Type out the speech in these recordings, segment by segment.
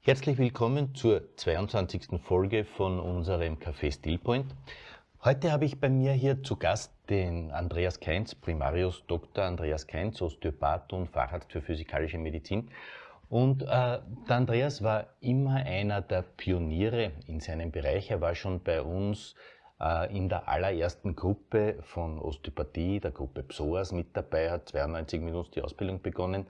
Herzlich willkommen zur 22. Folge von unserem Café Stillpoint. Heute habe ich bei mir hier zu Gast den Andreas Keinz, Primarius Dr. Andreas Keinz, Osteopath und Facharzt für physikalische Medizin. Und äh, der Andreas war immer einer der Pioniere in seinem Bereich. Er war schon bei uns äh, in der allerersten Gruppe von Osteopathie, der Gruppe Psoas mit dabei, hat 92 mit uns die Ausbildung begonnen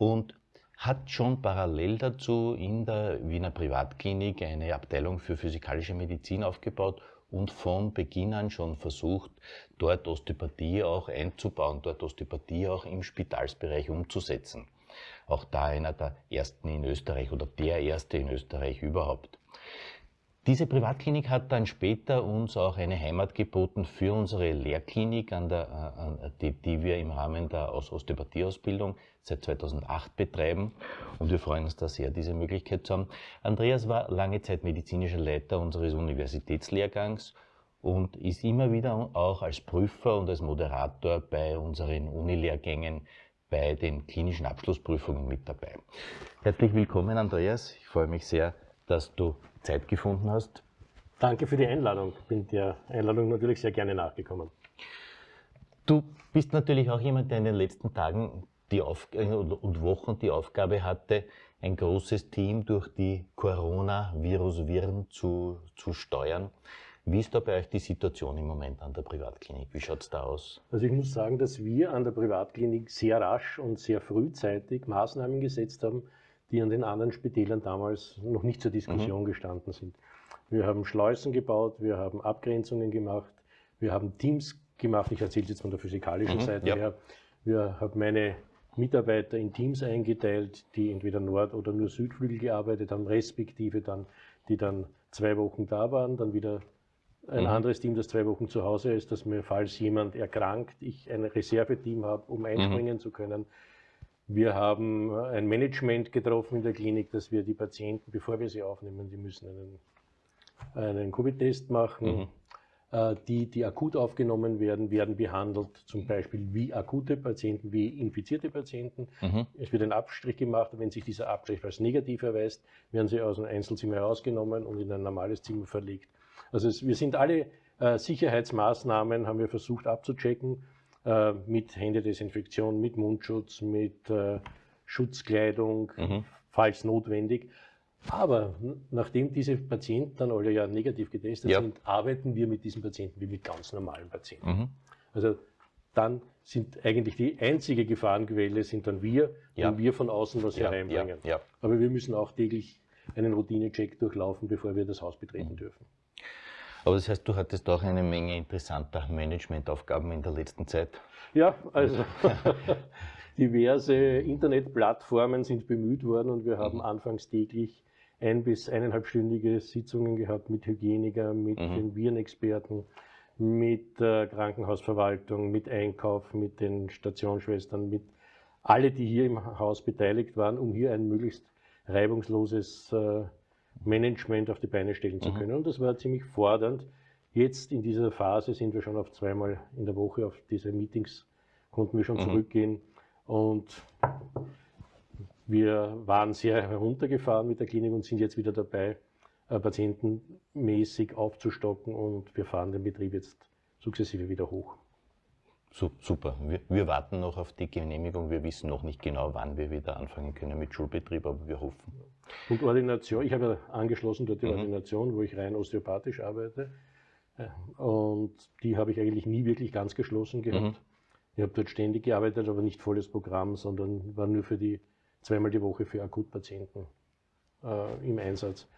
und hat schon parallel dazu in der Wiener Privatklinik eine Abteilung für physikalische Medizin aufgebaut und von Beginn an schon versucht, dort Osteopathie auch einzubauen, dort Osteopathie auch im Spitalsbereich umzusetzen. Auch da einer der ersten in Österreich oder der erste in Österreich überhaupt. Diese Privatklinik hat dann später uns auch eine Heimat geboten für unsere Lehrklinik, an der, äh, an, die, die wir im Rahmen der Osteopathieausbildung seit 2008 betreiben. Und wir freuen uns da sehr, diese Möglichkeit zu haben. Andreas war lange Zeit medizinischer Leiter unseres Universitätslehrgangs und ist immer wieder auch als Prüfer und als Moderator bei unseren Unilehrgängen bei den klinischen Abschlussprüfungen mit dabei. Herzlich willkommen, Andreas. Ich freue mich sehr, dass du Zeit gefunden hast. Danke für die Einladung. Ich bin der Einladung natürlich sehr gerne nachgekommen. Du bist natürlich auch jemand, der in den letzten Tagen die Auf äh, und Wochen die Aufgabe hatte, ein großes Team durch die Corona-Virus-Viren zu, zu steuern. Wie ist da bei euch die Situation im Moment an der Privatklinik? Wie schaut es da aus? Also ich muss sagen, dass wir an der Privatklinik sehr rasch und sehr frühzeitig Maßnahmen gesetzt haben, die an den anderen Spitälern damals noch nicht zur Diskussion mhm. gestanden sind. Wir haben Schleusen gebaut, wir haben Abgrenzungen gemacht, wir haben Teams gemacht. Ich erzähle jetzt von der physikalischen mhm, Seite ja. her. Wir haben meine Mitarbeiter in Teams eingeteilt, die entweder Nord- oder nur Südflügel gearbeitet haben, respektive dann, die dann zwei Wochen da waren, dann wieder ein mhm. anderes Team, das zwei Wochen zu Hause ist, dass mir, falls jemand erkrankt, ich ein Reserveteam habe, um einspringen mhm. zu können. Wir haben ein Management getroffen in der Klinik, dass wir die Patienten, bevor wir sie aufnehmen, die müssen einen, einen Covid-Test machen. Mhm. Äh, die, die akut aufgenommen werden, werden behandelt, zum Beispiel wie akute Patienten, wie infizierte Patienten. Mhm. Es wird ein Abstrich gemacht, wenn sich dieser Abstrich als negativ erweist, werden sie aus einem Einzelzimmer herausgenommen und in ein normales Zimmer verlegt. Also es, wir sind alle äh, Sicherheitsmaßnahmen, haben wir versucht abzuchecken äh, mit Händedesinfektion, mit Mundschutz, mit äh, Schutzkleidung, mhm. falls notwendig. Aber nachdem diese Patienten dann alle ja negativ getestet ja. sind, arbeiten wir mit diesen Patienten wie mit ganz normalen Patienten. Mhm. Also dann sind eigentlich die einzige Gefahrenquelle sind dann wir, ja. wenn wir von außen was ja, hereinbringen. Ja, Aber wir müssen auch täglich einen Routinecheck durchlaufen, bevor wir das Haus betreten mhm. dürfen. Aber das heißt, du hattest auch eine Menge interessanter Managementaufgaben in der letzten Zeit. Ja, also diverse Internetplattformen sind bemüht worden und wir haben mhm. anfangs täglich ein- bis eineinhalbstündige Sitzungen gehabt mit Hygieniker, mit mhm. den Virenexperten, mit der Krankenhausverwaltung, mit Einkauf, mit den Stationsschwestern, mit alle, die hier im Haus beteiligt waren, um hier ein möglichst reibungsloses äh, Management auf die Beine stellen zu mhm. können. Und das war ziemlich fordernd. Jetzt in dieser Phase sind wir schon auf zweimal in der Woche auf diese Meetings, konnten wir schon mhm. zurückgehen. Und wir waren sehr heruntergefahren mit der Klinik und sind jetzt wieder dabei, äh, patientenmäßig aufzustocken und wir fahren den Betrieb jetzt sukzessive wieder hoch. Super. Wir, wir, warten noch auf die Genehmigung. Wir wissen noch nicht genau, wann wir wieder anfangen können mit Schulbetrieb, aber wir hoffen. Und Ordination, ich habe ja angeschlossen dort die mhm. Ordination, wo ich rein osteopathisch arbeite. Äh, und die habe ich eigentlich nie wirklich ganz geschlossen gehabt. Mhm. Ich habe dort ständig gearbeitet, aber nicht volles Programm, sondern war nur für die zweimal die Woche für Akutpatienten äh, im Einsatz.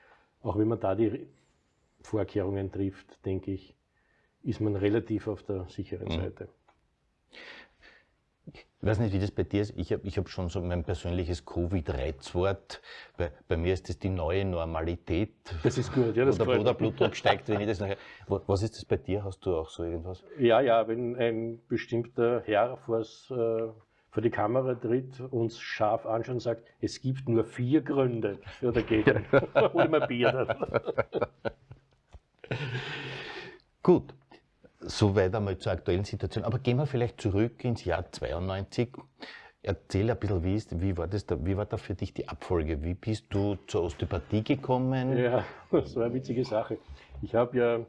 Auch wenn man da die Vorkehrungen trifft, denke ich, ist man relativ auf der sicheren mhm. Seite. Ich weiß nicht, wie das bei dir ist. Ich habe ich hab schon so mein persönliches Covid-Reizwort. Bei, bei mir ist das die neue Normalität. Das ist gut, ja. Das Oder wo der Blutdruck steigt, wenn ich das nachher. Was ist das bei dir? Hast du auch so irgendwas? Ja, ja, wenn ein bestimmter Herr vors, äh, vor die Kamera tritt, uns scharf anschaut und sagt, es gibt nur vier Gründe für dagegen. Hol mal Bier dann. Gut. Soweit einmal zur aktuellen Situation. Aber gehen wir vielleicht zurück ins Jahr 92. Erzähl ein bisschen, wie, ist, wie, war das da, wie war da für dich die Abfolge? Wie bist du zur Osteopathie gekommen? Ja, das war eine witzige Sache. Ich habe ja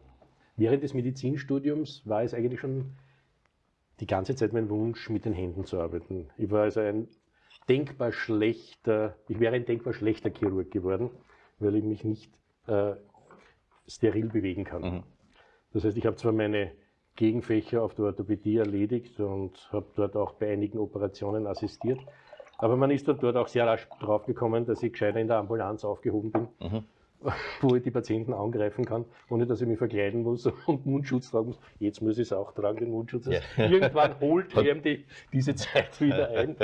während des Medizinstudiums war es eigentlich schon die ganze Zeit mein Wunsch, mit den Händen zu arbeiten. Ich war also ein denkbar schlechter, ich wäre ein denkbar schlechter Chirurg geworden, weil ich mich nicht äh, steril bewegen kann. Mhm. Das heißt, ich habe zwar meine Gegenfächer auf der Orthopädie erledigt und habe dort auch bei einigen Operationen assistiert. Aber man ist dann dort auch sehr rasch drauf gekommen, dass ich gescheiter in der Ambulanz aufgehoben bin, mhm. wo ich die Patienten angreifen kann, ohne dass ich mich verkleiden muss und Mundschutz tragen muss. Jetzt muss ich es auch tragen, den Mundschutz. Ja. Irgendwann holt die, diese Zeit wieder ein.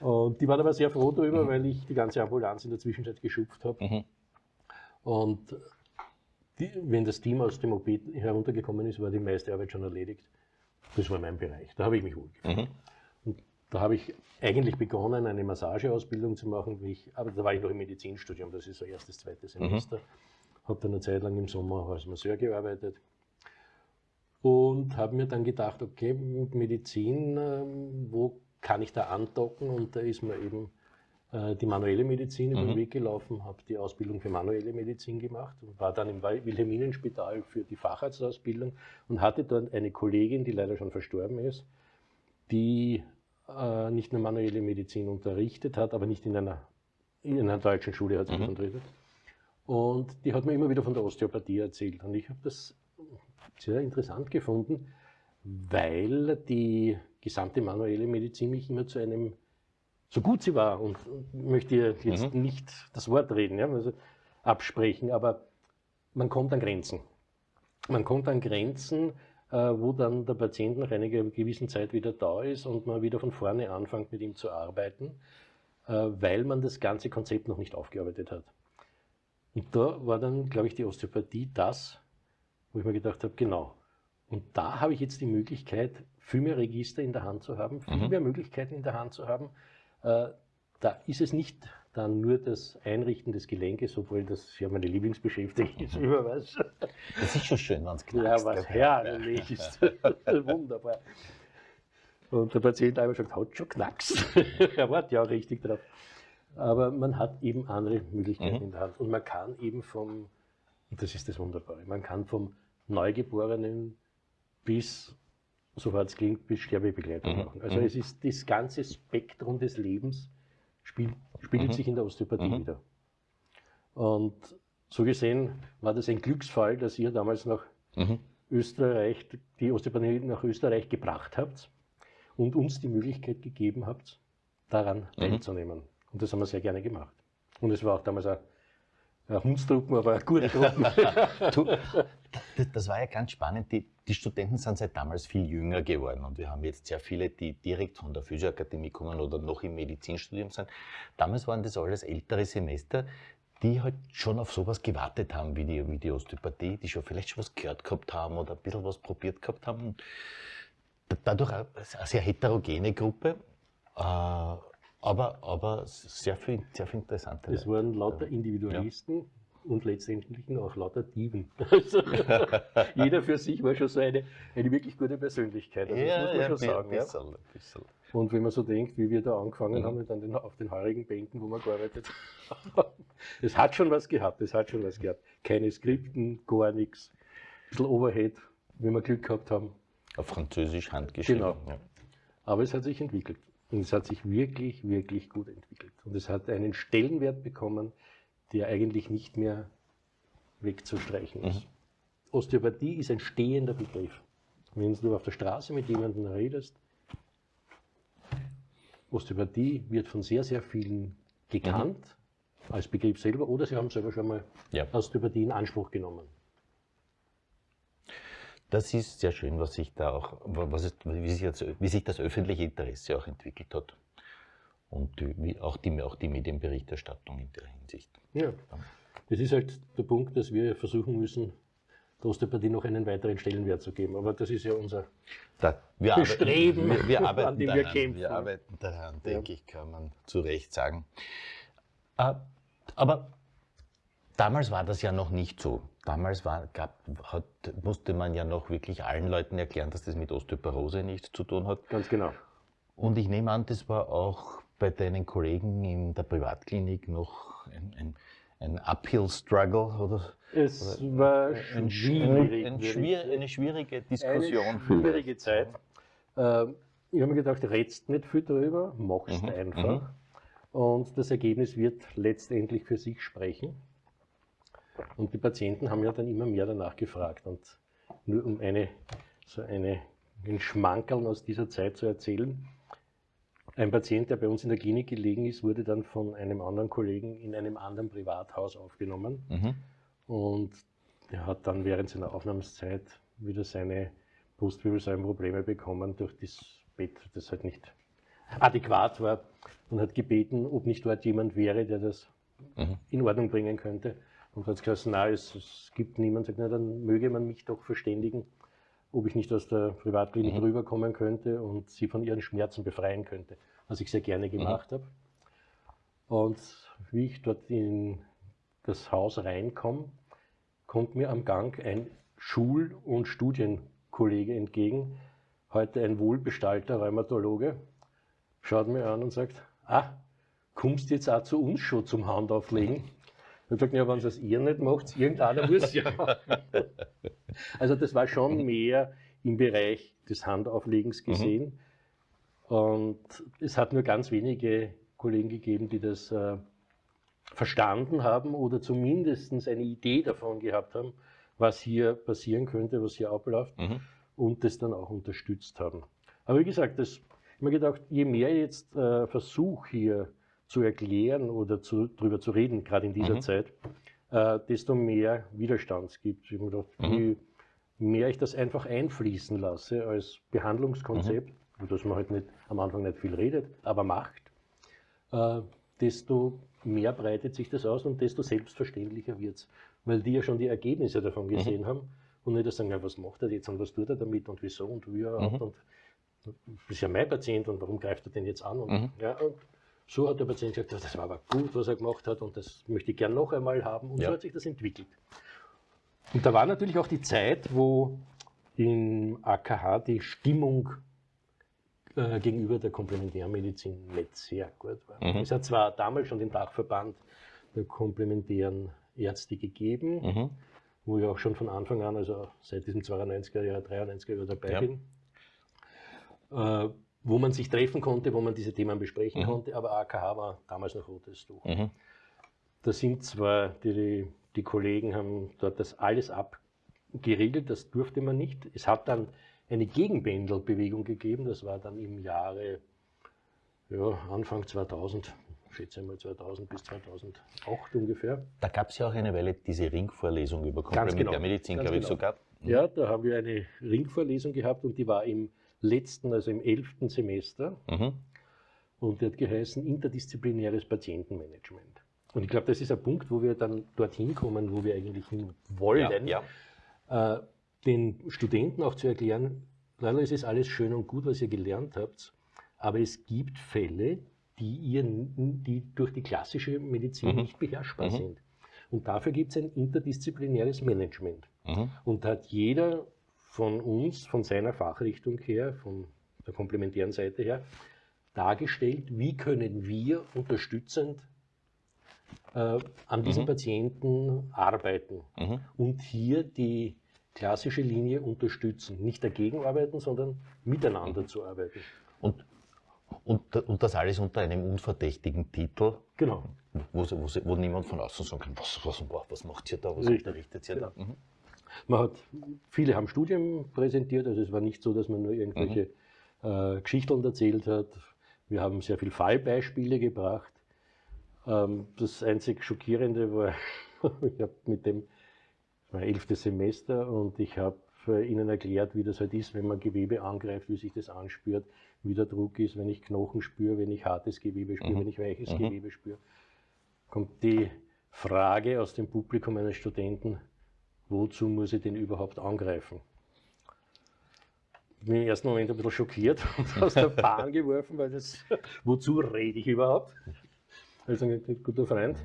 Und die waren aber sehr froh darüber, mhm. weil ich die ganze Ambulanz in der Zwischenzeit geschupft habe. Mhm. Und die, wenn das Team aus dem OP heruntergekommen ist, war die meiste Arbeit schon erledigt. Das war mein Bereich. Da habe ich mich wohlgefühlt. Mhm. Und da habe ich eigentlich begonnen, eine Massageausbildung zu machen. Ich, aber da war ich noch im Medizinstudium, das ist so erstes, zweites mhm. Semester. Mhm. Habe dann eine Zeit lang im Sommer als Masseur gearbeitet. Und habe mir dann gedacht, okay, mit Medizin, ähm, wo kann ich da andocken? Und da ist mir eben äh, die manuelle Medizin über den mhm. Weg gelaufen, habe die Ausbildung für manuelle Medizin gemacht und war dann im Wilhelminenspital für die Facharztausbildung und hatte dort eine Kollegin, die leider schon verstorben ist, die äh, nicht nur manuelle Medizin unterrichtet hat, aber nicht in einer, in einer deutschen Schule hat sie mhm. unterrichtet. Und die hat mir immer wieder von der Osteopathie erzählt. Und ich habe das sehr interessant gefunden, weil die gesamte manuelle Medizin mich immer zu einem so gut sie war, und möchte jetzt mhm. nicht das Wort reden, ja, also absprechen, aber man kommt an Grenzen. Man kommt an Grenzen, äh, wo dann der Patient nach einer gewissen Zeit wieder da ist und man wieder von vorne anfängt, mit ihm zu arbeiten, äh, weil man das ganze Konzept noch nicht aufgearbeitet hat. Und da war dann, glaube ich, die Osteopathie das, wo ich mir gedacht habe, genau. Und da habe ich jetzt die Möglichkeit, viel mehr Register in der Hand zu haben, viel mhm. mehr Möglichkeiten in der Hand zu haben, da ist es nicht dann nur das Einrichten des Gelenkes, obwohl das ja meine Lieblingsbeschäftigung ist, man weiß. Das ist schon schön, wenn es knackst. Ja, was herrlich ist. Wunderbar. Und der Patient einmal sagt, hat schon knackst. er wartet ja auch richtig drauf. Aber man hat eben andere Möglichkeiten mhm. in der Hand. Und man kann eben vom, und das ist das Wunderbare, man kann vom Neugeborenen bis so hart es klingt, bis Sterbebegleitung mhm. machen. Also mhm. es ist das ganze Spektrum des Lebens spielt, spielt mhm. sich in der Osteopathie mhm. wieder. Und so gesehen war das ein Glücksfall, dass ihr damals nach mhm. Österreich, die Osteopathie nach Österreich gebracht habt und uns die Möglichkeit gegeben habt, daran mhm. teilzunehmen. Und das haben wir sehr gerne gemacht. Und es war auch damals ein, ein Hundstruppen, aber eine gute Truppen. Das war ja ganz spannend. Die, die, Studenten sind seit damals viel jünger geworden und wir haben jetzt sehr viele, die direkt von der Physioakademie kommen oder noch im Medizinstudium sind. Damals waren das alles ältere Semester, die halt schon auf sowas gewartet haben wie die, wie die Osteopathie, die schon vielleicht schon was gehört gehabt haben oder ein bisschen was probiert gehabt haben. Dadurch eine sehr heterogene Gruppe. Äh, aber, aber sehr viel, sehr viel interessante. Es waren lauter Individualisten, und letztendlich auch lauter Dieben. Also, jeder für sich war schon so eine, eine wirklich gute Persönlichkeit. Also, ja, das muss man ja, schon sagen. Bisschen, ja. bisschen. Und wenn man so denkt, wie wir da angefangen mhm. haben, dann den, auf den heurigen Bänken, wo wir gearbeitet haben, es hat schon was gehabt, es hat schon was gehabt. Keine Skripten, gar nichts. Ein bisschen Overhead, wenn wir Glück gehabt haben. Auf Französisch handgeschrieben. Genau. Ja. Aber es hat sich entwickelt. Und es hat sich wirklich, wirklich gut entwickelt. Und es hat einen Stellenwert bekommen, der eigentlich nicht mehr wegzustreichen ist. Mhm. Osteopathie ist ein stehender Begriff. Wenn du auf der Straße mit jemandem redest, Osteopathie wird von sehr, sehr vielen gekannt mhm. als Begriff selber oder sie haben selber schon mal ja. Osteopathie in Anspruch genommen. Das ist sehr schön, was sich da auch, was ist, wie, sich das, wie sich das öffentliche Interesse auch entwickelt hat und die, auch, die, auch die Medienberichterstattung in der Hinsicht. Ja, das ist halt der Punkt, dass wir versuchen müssen, der Osteopathie noch einen weiteren Stellenwert zu geben. Aber das ist ja unser da, wir Bestreben, arbeiten, wir, wir arbeiten an dem daran, wir kämpfen. Wir arbeiten daran, denke ja. ich, kann man zu Recht sagen. Äh, aber damals war das ja noch nicht so. Damals war, gab, hat, musste man ja noch wirklich allen Leuten erklären, dass das mit Osteoporose nichts zu tun hat. Ganz genau. Und ich nehme an, das war auch bei deinen Kollegen in der Privatklinik noch ein, ein, ein Uphill-Struggle oder? Es oder war ein, schwierig, ein, schwier eine schwierige Diskussion. Eine schwierige Zeit. Ähm, ich habe mir gedacht, redst nicht viel drüber, machst mhm. einfach. Mhm. Und das Ergebnis wird letztendlich für sich sprechen. Und die Patienten haben ja dann immer mehr danach gefragt. Und nur um eine, so eine, ein Schmankerl aus dieser Zeit zu erzählen. Ein Patient, der bei uns in der Klinik gelegen ist, wurde dann von einem anderen Kollegen in einem anderen Privathaus aufgenommen. Mhm. Und er hat dann während seiner Aufnahmezeit wieder seine Brustwirbelsäulenprobleme bekommen durch das Bett, das halt nicht adäquat war und hat gebeten, ob nicht dort jemand wäre, der das mhm. in Ordnung bringen könnte. Und hat gesagt, na, es, es gibt niemanden, sagt, na, dann möge man mich doch verständigen, ob ich nicht aus der Privatklinik mhm. rüberkommen könnte und sie von ihren Schmerzen befreien könnte, was ich sehr gerne gemacht mhm. habe. Und wie ich dort in das Haus reinkomme, kommt mir am Gang ein Schul- und Studienkollege entgegen, heute ein wohlbestallter Rheumatologe, schaut mir an und sagt, ah, kommst du jetzt auch zu uns schon zum Handauflegen? Ich habe gesagt, ja, wenn es ihr nicht macht, irgendeiner muss ja. Also das war schon mhm. mehr im Bereich des Handauflegens mhm. gesehen. Mhm. Und es hat nur ganz wenige Kollegen gegeben, die das äh, verstanden haben oder zumindest eine Idee davon gehabt haben, was hier passieren könnte, was hier abläuft mhm. und das dann auch unterstützt haben. Aber wie gesagt, das, ich habe mir gedacht, je mehr jetzt äh, Versuch hier zu erklären oder zu, darüber zu reden, gerade in dieser mhm. Zeit, äh, desto mehr Widerstand gibt. Ich habe gedacht, mhm. je mehr ich das einfach einfließen lasse als Behandlungskonzept, mhm. dass man halt nicht, am Anfang nicht viel redet, aber macht, äh, desto mehr breitet sich das aus und desto selbstverständlicher wird es. Weil die ja schon die Ergebnisse davon mhm. gesehen haben und nicht sagen, ja, was macht er jetzt und was tut er damit und wieso und wie er mhm. und das ist ja mein Patient und warum greift er den jetzt an? Und, mhm. ja, und so hat der Patient gesagt, das war aber gut, was er gemacht hat und das möchte ich gern noch einmal haben. Und ja. so hat sich das entwickelt. Und da war natürlich auch die Zeit, wo im AKH die Stimmung äh, gegenüber der Komplementärmedizin nicht sehr gut war. Mhm. Es hat zwar damals schon den Dachverband der komplementären Ärzte gegeben, mhm. wo ich auch schon von Anfang an, also seit diesem 92er Jahr, 93er Jahr dabei ja. bin. Äh, wo man sich treffen konnte, wo man diese Themen besprechen mhm. konnte, aber AKH war damals noch rotes Tuch. Mhm. Da sind zwar die, die Kollegen haben dort das alles abgeriegelt, das durfte man nicht. Es hat dann eine Gegenpendelbewegung gegeben, das war dann im Jahre ja, Anfang 2000, schätze mal 2000 bis 2008 ungefähr. Da gab es ja auch eine Weile diese Ringvorlesung über Komplementärmedizin, genau, glaube ich genau. sogar. Ja, da haben wir eine Ringvorlesung gehabt und die war im letzten, also im elften Semester. Mhm. Und der hat geheißen interdisziplinäres Patientenmanagement. Und ich glaube, das ist ein Punkt, wo wir dann dorthin kommen, wo wir eigentlich hin wollen, ja, ja. Äh, den Studenten auch zu erklären, leider ist es alles schön und gut, was ihr gelernt habt, aber es gibt Fälle, die, ihr, die durch die klassische Medizin mhm. nicht beherrschbar mhm. sind. Und dafür gibt es ein interdisziplinäres Management. Mhm. Und da hat jeder von uns, von seiner Fachrichtung her, von der komplementären Seite her, dargestellt, wie können wir unterstützend äh, an diesen mhm. Patienten arbeiten mhm. und hier die klassische Linie unterstützen. Nicht dagegen arbeiten, sondern miteinander mhm. zu arbeiten. Und, und, und das alles unter einem unverdächtigen Titel. Genau. Wo, wo, wo niemand von außen sagen kann, was, was, was macht ihr da, was unterrichtet ihr genau. da? Man hat, viele haben Studien präsentiert, also es war nicht so, dass man nur irgendwelche mhm. äh, Geschichten erzählt hat. Wir haben sehr viele Fallbeispiele gebracht. Ähm, das einzig Schockierende war, ich habe mit dem, das war elftes Semester und ich habe Ihnen erklärt, wie das halt ist, wenn man Gewebe angreift, wie sich das anspürt, wie der Druck ist, wenn ich Knochen spüre, wenn ich hartes Gewebe spüre, mhm. wenn ich weiches mhm. Gewebe spüre. Kommt die Frage aus dem Publikum eines Studenten, wozu muss ich den überhaupt angreifen? Ich bin im ersten Moment ein bisschen schockiert und aus der Bahn geworfen, weil das, wozu rede ich überhaupt? Also, guter Freund,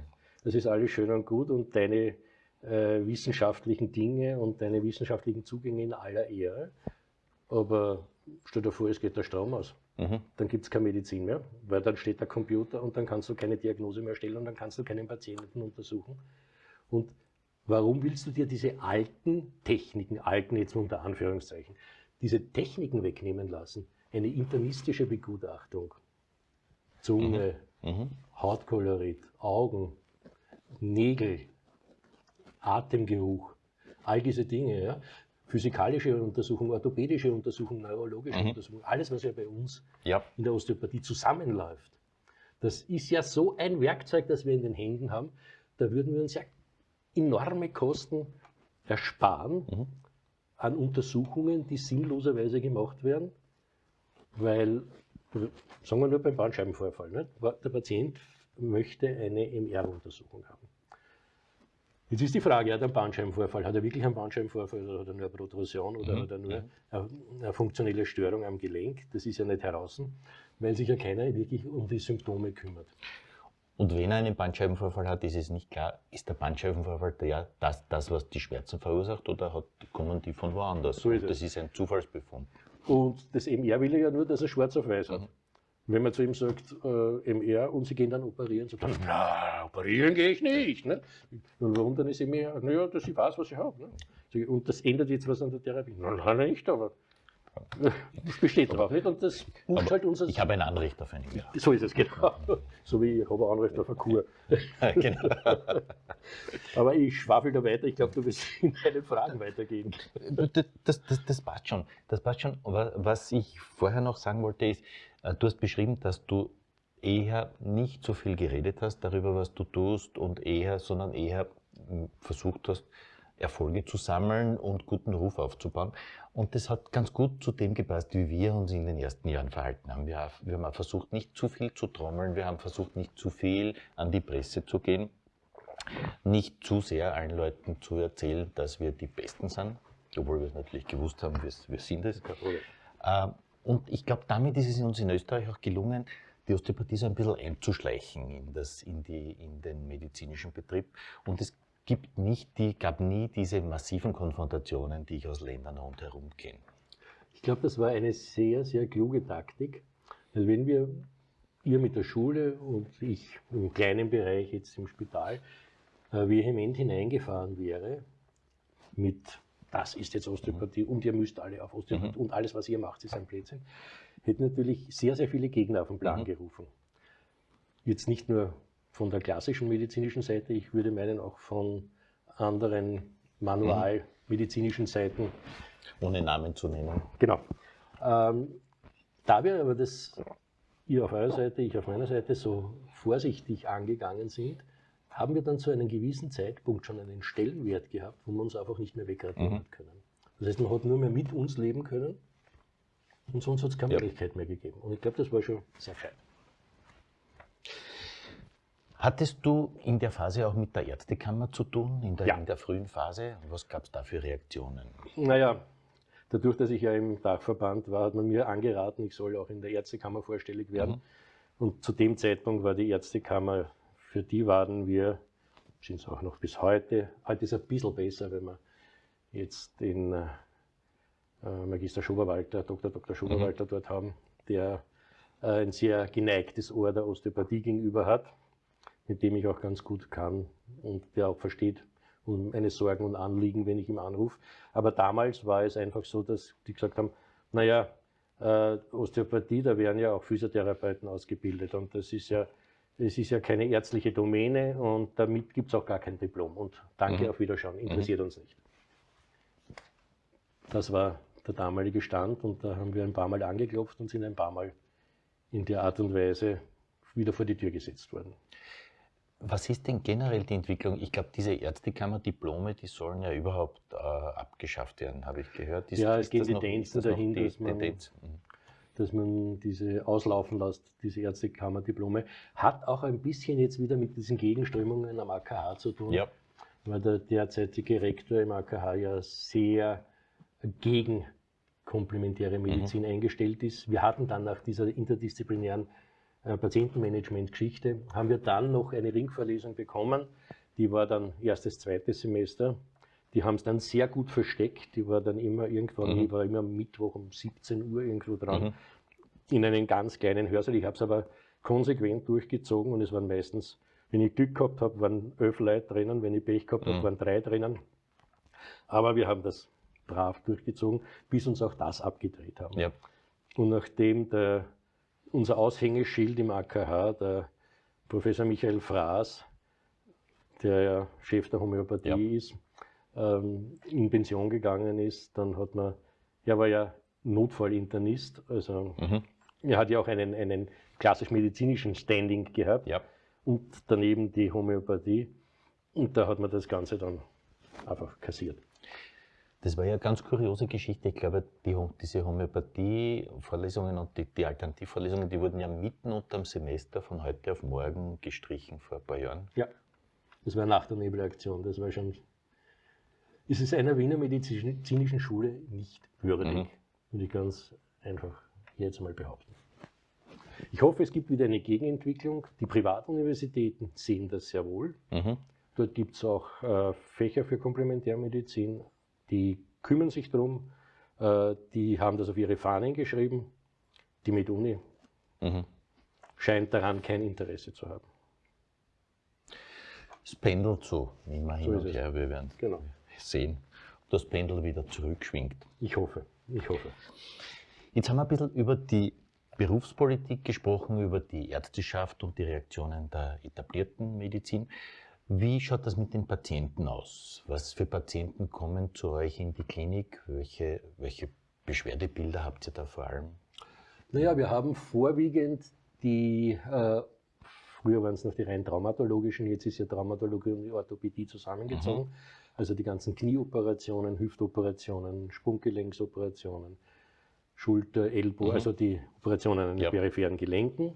das ist alles schön und gut und deine äh, wissenschaftlichen Dinge und deine wissenschaftlichen Zugänge in aller Ehre, aber stell dir vor, es geht der Strom aus. mhm. dann gibt es keine Medizin mehr, weil dann steht der Computer und dann kannst du keine Diagnose mehr stellen und dann kannst du keinen Patienten untersuchen. Und warum willst du dir diese alten Techniken, alten jetzt unter Anführungszeichen, diese Techniken wegnehmen lassen? Eine internistische Begutachtung, Zunge, mhm. mhm. Hautkolorit, Augen, Nägel, Atemgeruch, all diese Dinge. Ja? physikalische Untersuchung, orthopädische Untersuchung, neurologische mhm. Untersuchung, alles, was ja bei uns ja. in der Osteopathie zusammenläuft. Das ist ja so ein Werkzeug, das wir in den Händen haben, da würden wir uns ja enorme Kosten ersparen mhm. an Untersuchungen, die sinnloserweise gemacht werden, weil, sagen wir nur beim Bandscheibenvorfall, nicht? der Patient möchte eine MR-Untersuchung haben. Jetzt ist die Frage, hat er einen Bandscheibenvorfall? Hat er wirklich einen Bandscheibenvorfall oder hat er nur eine Protrusion oder mhm. hat er nur eine, eine, funktionelle Störung am Gelenk? Das ist ja nicht heraus, weil sich ja keiner wirklich um die Symptome kümmert. Und wenn er einen Bandscheibenvorfall hat, ist es nicht klar, ist der Bandscheibenvorfall der, das, das, was die Schmerzen verursacht oder hat, kommen die von woanders? So ist das ist ein Zufallsbefund. Und das MR will ja nur, dass er schwarz auf weiß hat. Mhm. Wenn man zu ihm sagt, äh, MR und sie gehen dann operieren, sagt er, na, operieren gehe ich nicht. Ne? Und warum dann ist MR? Naja, dass ich weiß, was ich habe. Ne? Und das ändert jetzt was an der Therapie. Nein, nicht, aber das besteht drauf nicht. Und das pusht halt unser. Ich habe ein Anrecht auf eine MR. So ist es, genau. So wie ich habe ein Anrecht auf eine Kur. genau. aber ich schwafel da weiter. Ich glaube, du wirst in deine Fragen weitergehen. Das, das, das passt schon. Das passt schon. Was ich vorher noch sagen wollte, ist, äh, du hast beschrieben, dass du eher nicht so viel geredet hast darüber, was du tust und eher, sondern eher hm, versucht hast, Erfolge zu sammeln und guten Ruf aufzubauen. Und das hat ganz gut zu dem gepasst, wie wir uns in den ersten Jahren verhalten haben. Wir, wir haben versucht, nicht zu viel zu trommeln, wir haben versucht, nicht zu viel an die Presse zu gehen, nicht zu sehr allen Leuten zu erzählen, dass wir die Besten sind, obwohl wir es natürlich gewusst haben, wir, wir sind es. Und ich glaube, damit ist es uns in Österreich auch gelungen, die Osteopathie so ein bisschen einzuschleichen in, das, in, die, in den medizinischen Betrieb. Und es gibt nicht die, gab nie diese massiven Konfrontationen, die ich aus Ländern rundherum kenne. Ich glaube, das war eine sehr, sehr kluge Taktik. Weil wenn wir, ihr mit der Schule und ich im kleinen Bereich jetzt im Spital, äh, vehement hineingefahren wäre mit das ist jetzt Osteopathie und ihr müsst alle auf Osteopathie mhm. und alles, was ihr macht, ist ein Blödsinn, hätten natürlich sehr, sehr viele Gegner auf den Plan mhm. gerufen. Jetzt nicht nur von der klassischen medizinischen Seite, ich würde meinen auch von anderen manualmedizinischen Seiten. Ohne Namen zu nennen. Genau. Ähm, da wir aber das, ihr auf eurer Seite, ich auf meiner Seite so vorsichtig angegangen sind, haben wir dann zu einem gewissen Zeitpunkt schon einen Stellenwert gehabt, wo wir uns einfach nicht mehr wegradieren mhm. können. Das heißt, man hat nur mehr mit uns leben können und sonst hat es keine ja. Möglichkeit mehr gegeben. Und ich glaube, das war schon sehr fein. Hattest du in der Phase auch mit der Ärztekammer zu tun, in der, ja. in der frühen Phase? Was gab es da für Reaktionen? Naja, dadurch, dass ich ja im Dachverband war, hat man mir angeraten, ich soll auch in der Ärztekammer vorstellig werden. Mhm. Und zu dem Zeitpunkt war die Ärztekammer für die waren wir, sind es auch noch bis heute, heute ist es ein bisschen besser, wenn wir jetzt den äh, Magister Schoberwalter, Dr. Dr. Schoberwalter mhm. dort haben, der äh, ein sehr geneigtes Ohr der Osteopathie gegenüber hat, mit dem ich auch ganz gut kann und der auch versteht um meine Sorgen und Anliegen, wenn ich ihm anrufe. Aber damals war es einfach so, dass die gesagt haben, naja, äh, Osteopathie, da werden ja auch Physiotherapeuten ausgebildet und das ist ja es ist ja keine ärztliche Domäne und damit gibt es auch gar kein Diplom. Und danke, mhm. auf Wiederschauen, interessiert mhm. uns nicht. Das war der damalige Stand und da haben wir ein paar Mal angeklopft und sind ein paar Mal in der Art und Weise wieder vor die Tür gesetzt worden. Was ist denn generell die Entwicklung? Ich glaube, diese Ärztekammer-Diplome, die sollen ja überhaupt äh, abgeschafft werden, habe ich gehört. Ist, ja, es geht die Tendenzen dahin, die, dass man, mhm dass man diese auslaufen lässt, diese Ärztekammerdiplome. Hat auch ein bisschen jetzt wieder mit diesen Gegenströmungen am AKH zu tun, ja. weil der derzeitige Rektor im AKH ja sehr gegen komplementäre Medizin mhm. eingestellt ist. Wir hatten dann nach dieser interdisziplinären Patientenmanagement-Geschichte, haben wir dann noch eine Ringvorlesung bekommen, die war dann erstes, zweites Semester. Die haben es dann sehr gut versteckt. Die war dann immer irgendwann, mhm. die war immer Mittwoch um 17 Uhr irgendwo dran. Mhm. in einen ganz kleinen Hörsaal. Ich habe es aber konsequent durchgezogen und es waren meistens, wenn ich Glück gehabt habe, waren elf Leute drinnen, wenn ich Pech gehabt habe, mhm. waren drei drinnen. Aber wir haben das brav durchgezogen, bis uns auch das abgedreht haben. Ja. Und nachdem der, unser Aushängeschild im AKH, der Professor Michael Fraß, der ja Chef der Homöopathie ja. ist, ähm, in Pension gegangen ist, dann hat man, er war ja Notfallinternist, also mhm. er hat ja auch einen, einen klassisch medizinischen Standing gehabt ja. und daneben die Homöopathie. Und da hat man das Ganze dann einfach kassiert. Das war ja eine ganz kuriose Geschichte. Ich glaube, die, diese Homöopathie-Vorlesungen und die, die Alternativvorlesungen, die wurden ja mitten unter dem Semester von heute auf morgen gestrichen vor ein paar Jahren. Ja, das war nach der Nebelaktion. Das war schon. Es ist einer Wiener medizinischen Schule nicht würdig, mhm. würde ich ganz einfach jetzt mal behaupten. Ich hoffe, es gibt wieder eine Gegenentwicklung. Die Privatuniversitäten sehen das sehr wohl. Mhm. Dort gibt es auch äh, Fächer für Komplementärmedizin, die kümmern sich darum, äh, die haben das auf ihre Fahnen geschrieben. Die MedUni mhm. scheint daran kein Interesse zu haben. Es pendelt so immer hin so und her. Wir werden genau. sehen, ob das Pendel wieder zurückschwingt. Ich hoffe, ich hoffe. Jetzt haben wir ein bisschen über die Berufspolitik gesprochen, über die Ärzteschaft und die Reaktionen der etablierten Medizin. Wie schaut das mit den Patienten aus? Was für Patienten kommen zu euch in die Klinik? Welche, welche Beschwerdebilder habt ihr da vor allem? Naja, wir haben vorwiegend die, äh, früher waren es noch die rein traumatologischen, jetzt ist ja Traumatologie und Orthopädie zusammengezogen. Mhm. Also die ganzen Knieoperationen, Hüftoperationen, Sprunggelenksoperationen, Schulter, Ellbogen, mhm. also die Operationen an den ja. peripheren Gelenken.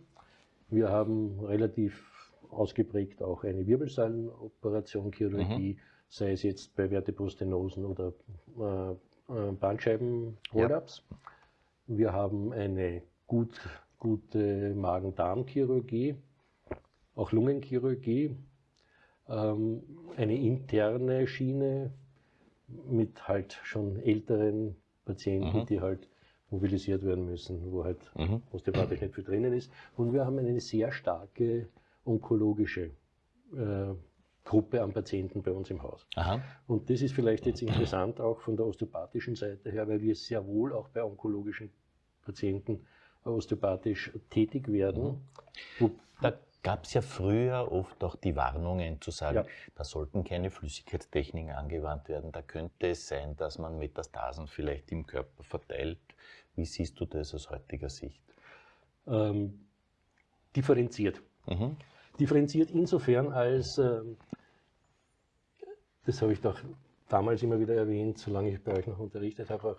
Wir haben relativ ausgeprägt auch eine Wirbelsäulenoperation, Chirurgie, mhm. sei es jetzt bei Vertebrostenosen oder äh, äh Bandscheibenrollaps. Ja. Wir haben eine gut, gute Magen-Darm-Chirurgie, auch Lungenchirurgie, ähm, eine interne Schiene mit halt schon älteren Patienten, mhm. die halt mobilisiert werden müssen, wo halt mhm. osteopathisch nicht viel drinnen ist. Und wir haben eine sehr starke onkologische äh, Gruppe an Patienten bei uns im Haus. Aha. Und das ist vielleicht jetzt interessant auch von der osteopathischen Seite her, weil wir sehr wohl auch bei onkologischen Patienten osteopathisch tätig werden. Mhm. Da gab es ja früher oft auch die Warnungen zu sagen, ja. da sollten keine Flüssigkeitstechniken angewandt werden, da könnte es sein, dass man Metastasen vielleicht im Körper verteilt. Wie siehst du das aus heutiger Sicht? Ähm, differenziert. Mhm differenziert insofern, als, äh, das habe ich doch damals immer wieder erwähnt, solange ich bei euch noch unterrichtet habe, auch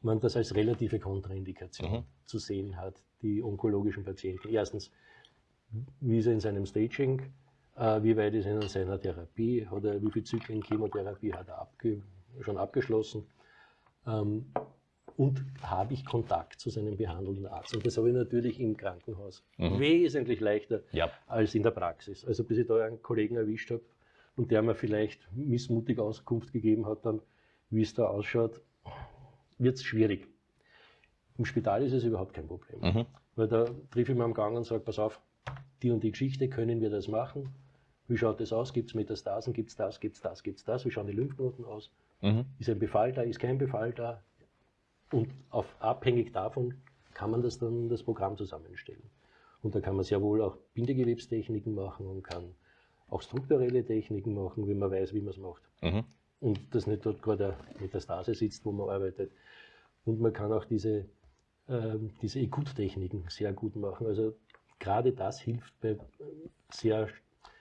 man das als relative Kontraindikation mhm. zu sehen hat, die onkologischen Patienten. Erstens, wie ist er in seinem Staging, äh, wie weit ist er in seiner Therapie, hat er, wie viele Zyklen Chemotherapie hat er abge schon abgeschlossen. Und habe ich Kontakt zu seinem behandelnden Arzt. Und das habe ich natürlich im Krankenhaus mhm. wesentlich leichter ja. als in der Praxis. Also bis ich da einen Kollegen erwischt habe und der mir vielleicht missmutig Auskunft gegeben hat, dann, wie es da ausschaut, wird es schwierig. Im Spital ist es überhaupt kein Problem. Mhm. Weil da triff ich mir am Gang und sage, pass auf, die und die Geschichte, können wir das machen? Wie schaut das aus? Gibt es Metastasen? Gibt es das? Gibt es das? Gibt es das? Wie schauen die Lymphknoten aus? Mhm. Ist ein Befall da? Ist kein Befall da? Und auf, abhängig davon kann man das dann das Programm zusammenstellen. Und da kann man sehr wohl auch Bindegewebstechniken machen und kann auch strukturelle Techniken machen, wenn man weiß, wie man es macht. Mhm. Und dass nicht dort gerade eine Metastase sitzt, wo man arbeitet. Und man kann auch diese, äh, diese Ekut-Techniken sehr gut machen. Also gerade das hilft bei sehr,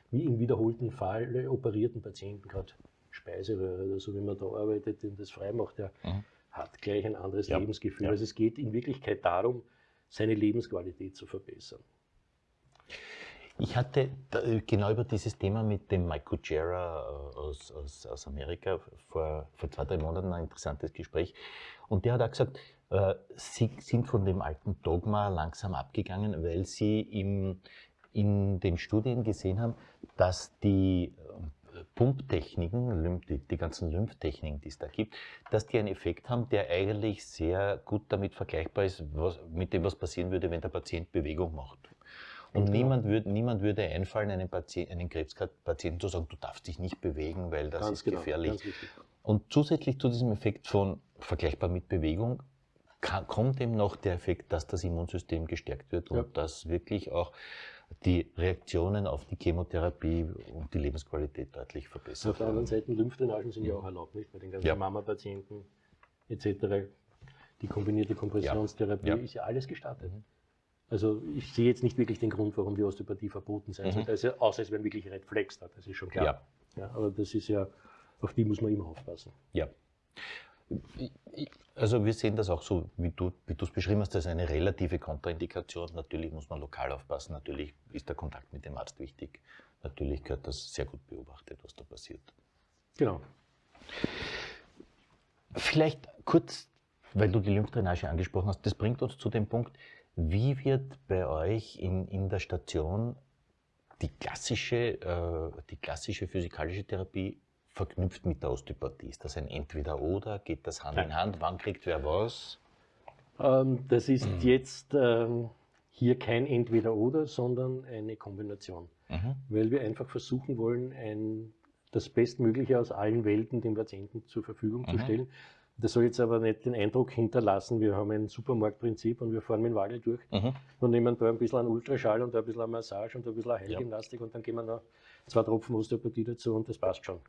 wie im wiederholten Fall operierten Patienten, gerade Speiseröhre oder so, wenn man da arbeitet und das frei macht, ja, mhm hat gleich ein anderes ja. Lebensgefühl. Ja. Also es geht in Wirklichkeit darum, seine Lebensqualität zu verbessern. Ich hatte genau über dieses Thema mit dem Mike Kuchera äh, aus, aus, aus Amerika vor, vor zwei, drei Monaten ein interessantes Gespräch. Und der hat auch gesagt, äh, sie sind von dem alten Dogma langsam abgegangen, weil sie im, in den Studien gesehen haben, dass die Pumptechniken, die, die ganzen Lymphtechniken, die es da gibt, dass die einen Effekt haben, der eigentlich sehr gut damit vergleichbar ist, was, mit dem, was passieren würde, wenn der Patient Bewegung macht. Und genau. niemand, würd, niemand würde einfallen, einem, Patient, einem Krebspatienten zu sagen, du darfst dich nicht bewegen, weil das ganz ist genau, gefährlich. Und zusätzlich zu diesem Effekt von vergleichbar mit Bewegung kann, kommt eben noch der Effekt, dass das Immunsystem gestärkt wird und ja. dass wirklich auch die Reaktionen auf die Chemotherapie und die Lebensqualität deutlich verbessert. Auf der anderen Seite, Lymphdrainagen sind ja auch erlaubt, nicht? Bei den ganzen ja. Mama-Patienten etc. Die kombinierte Kompressionstherapie ja. ist ja alles gestattet. Mhm. Also ich sehe jetzt nicht wirklich den Grund, warum die Osteopathie verboten sein mhm. sollte, also, außer es wären wirklich Red Flags da, das ist schon klar. Ja. ja. aber das ist ja, auf die muss man immer aufpassen. Ja. Also wir sehen das auch so, wie du es beschrieben hast, das ist eine relative Kontraindikation. Natürlich muss man lokal aufpassen, natürlich ist der Kontakt mit dem Arzt wichtig. Natürlich gehört das sehr gut beobachtet, was da passiert. Genau. Vielleicht kurz, weil du die Lymphdrainage angesprochen hast, das bringt uns zu dem Punkt, wie wird bei euch in, in der Station die klassische, äh, die klassische physikalische Therapie verknüpft mit der Osteopathie? Ist das ein Entweder-Oder? Geht das Hand in Hand? Wann kriegt wer was? Ähm, das ist mhm. jetzt ähm, hier kein Entweder-Oder, sondern eine Kombination. Mhm. Weil wir einfach versuchen wollen, ein, das Bestmögliche aus allen Welten dem Patienten zur Verfügung mhm. zu stellen. Das soll jetzt aber nicht den Eindruck hinterlassen, wir haben ein Supermarktprinzip und wir fahren mit dem Wagel durch mhm. und nehmen da ein bisschen an Ultraschall und da ein bisschen an Massage und da ein bisschen an Heilgymnastik ja. und dann geben wir noch zwei Tropfen Osteopathie dazu und das passt schon.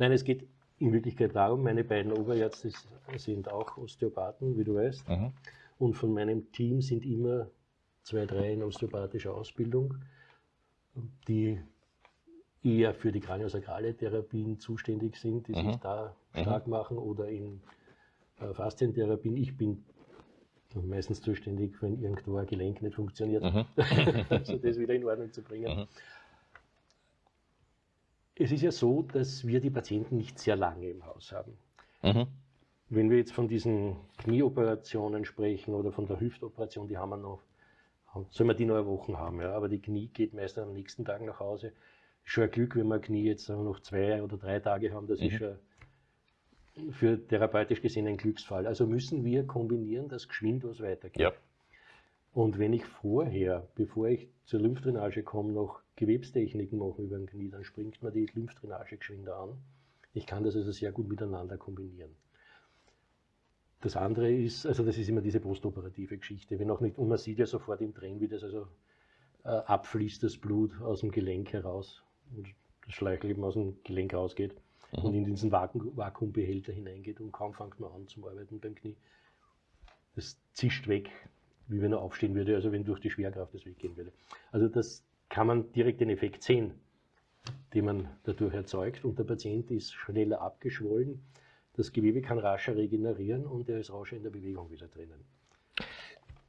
Nein, es geht in Wirklichkeit darum, meine beiden Oberärzte sind auch Osteopathen, wie du weißt. Mhm. Und von meinem Team sind immer zwei, drei in osteopathischer Ausbildung, die eher für die kraniosakrale Therapien zuständig sind, die mhm. sich da mhm. stark machen oder in äh, Faszientherapien. Ich bin meistens zuständig, wenn irgendwo ein Gelenk nicht funktioniert, mhm. also das wieder in Ordnung zu bringen. Es ist ja so, dass wir die Patienten nicht sehr lange im Haus haben. Mhm. Wenn wir jetzt von diesen Knieoperationen sprechen oder von der Hüftoperation, die haben wir noch, sollen wir die noch eine Woche haben, ja? aber die Knie geht meist am nächsten Tag nach Hause. Schon ein Glück, wenn wir Knie jetzt noch zwei oder drei Tage haben, das mhm. ist schon für therapeutisch gesehen ein Glücksfall. Also müssen wir kombinieren, dass geschwind was weitergeht. Ja. Und wenn ich vorher, bevor ich zur Lymphdrainage komme, noch Gewebstechniken machen über den Knie, dann springt man die Lymphdrainage geschwinder an. Ich kann das also sehr gut miteinander kombinieren. Das andere ist, also das ist immer diese postoperative Geschichte. Wenn auch nicht, und man sieht ja sofort im Tränen, wie das also äh, abfließt, das Blut aus dem Gelenk heraus und das Schleichel eben aus dem Gelenk rausgeht mhm. und in diesen Vakuum, Vakuumbehälter hineingeht und kaum fängt man an zum Arbeiten beim Knie. Das zischt weg, wie wenn er aufstehen würde, also wenn durch die Schwerkraft das weggehen würde. Also das kann man direkt den Effekt sehen, den man dadurch erzeugt und der Patient ist schneller abgeschwollen, das Gewebe kann rascher regenerieren und er ist rascher in der Bewegung wieder drinnen.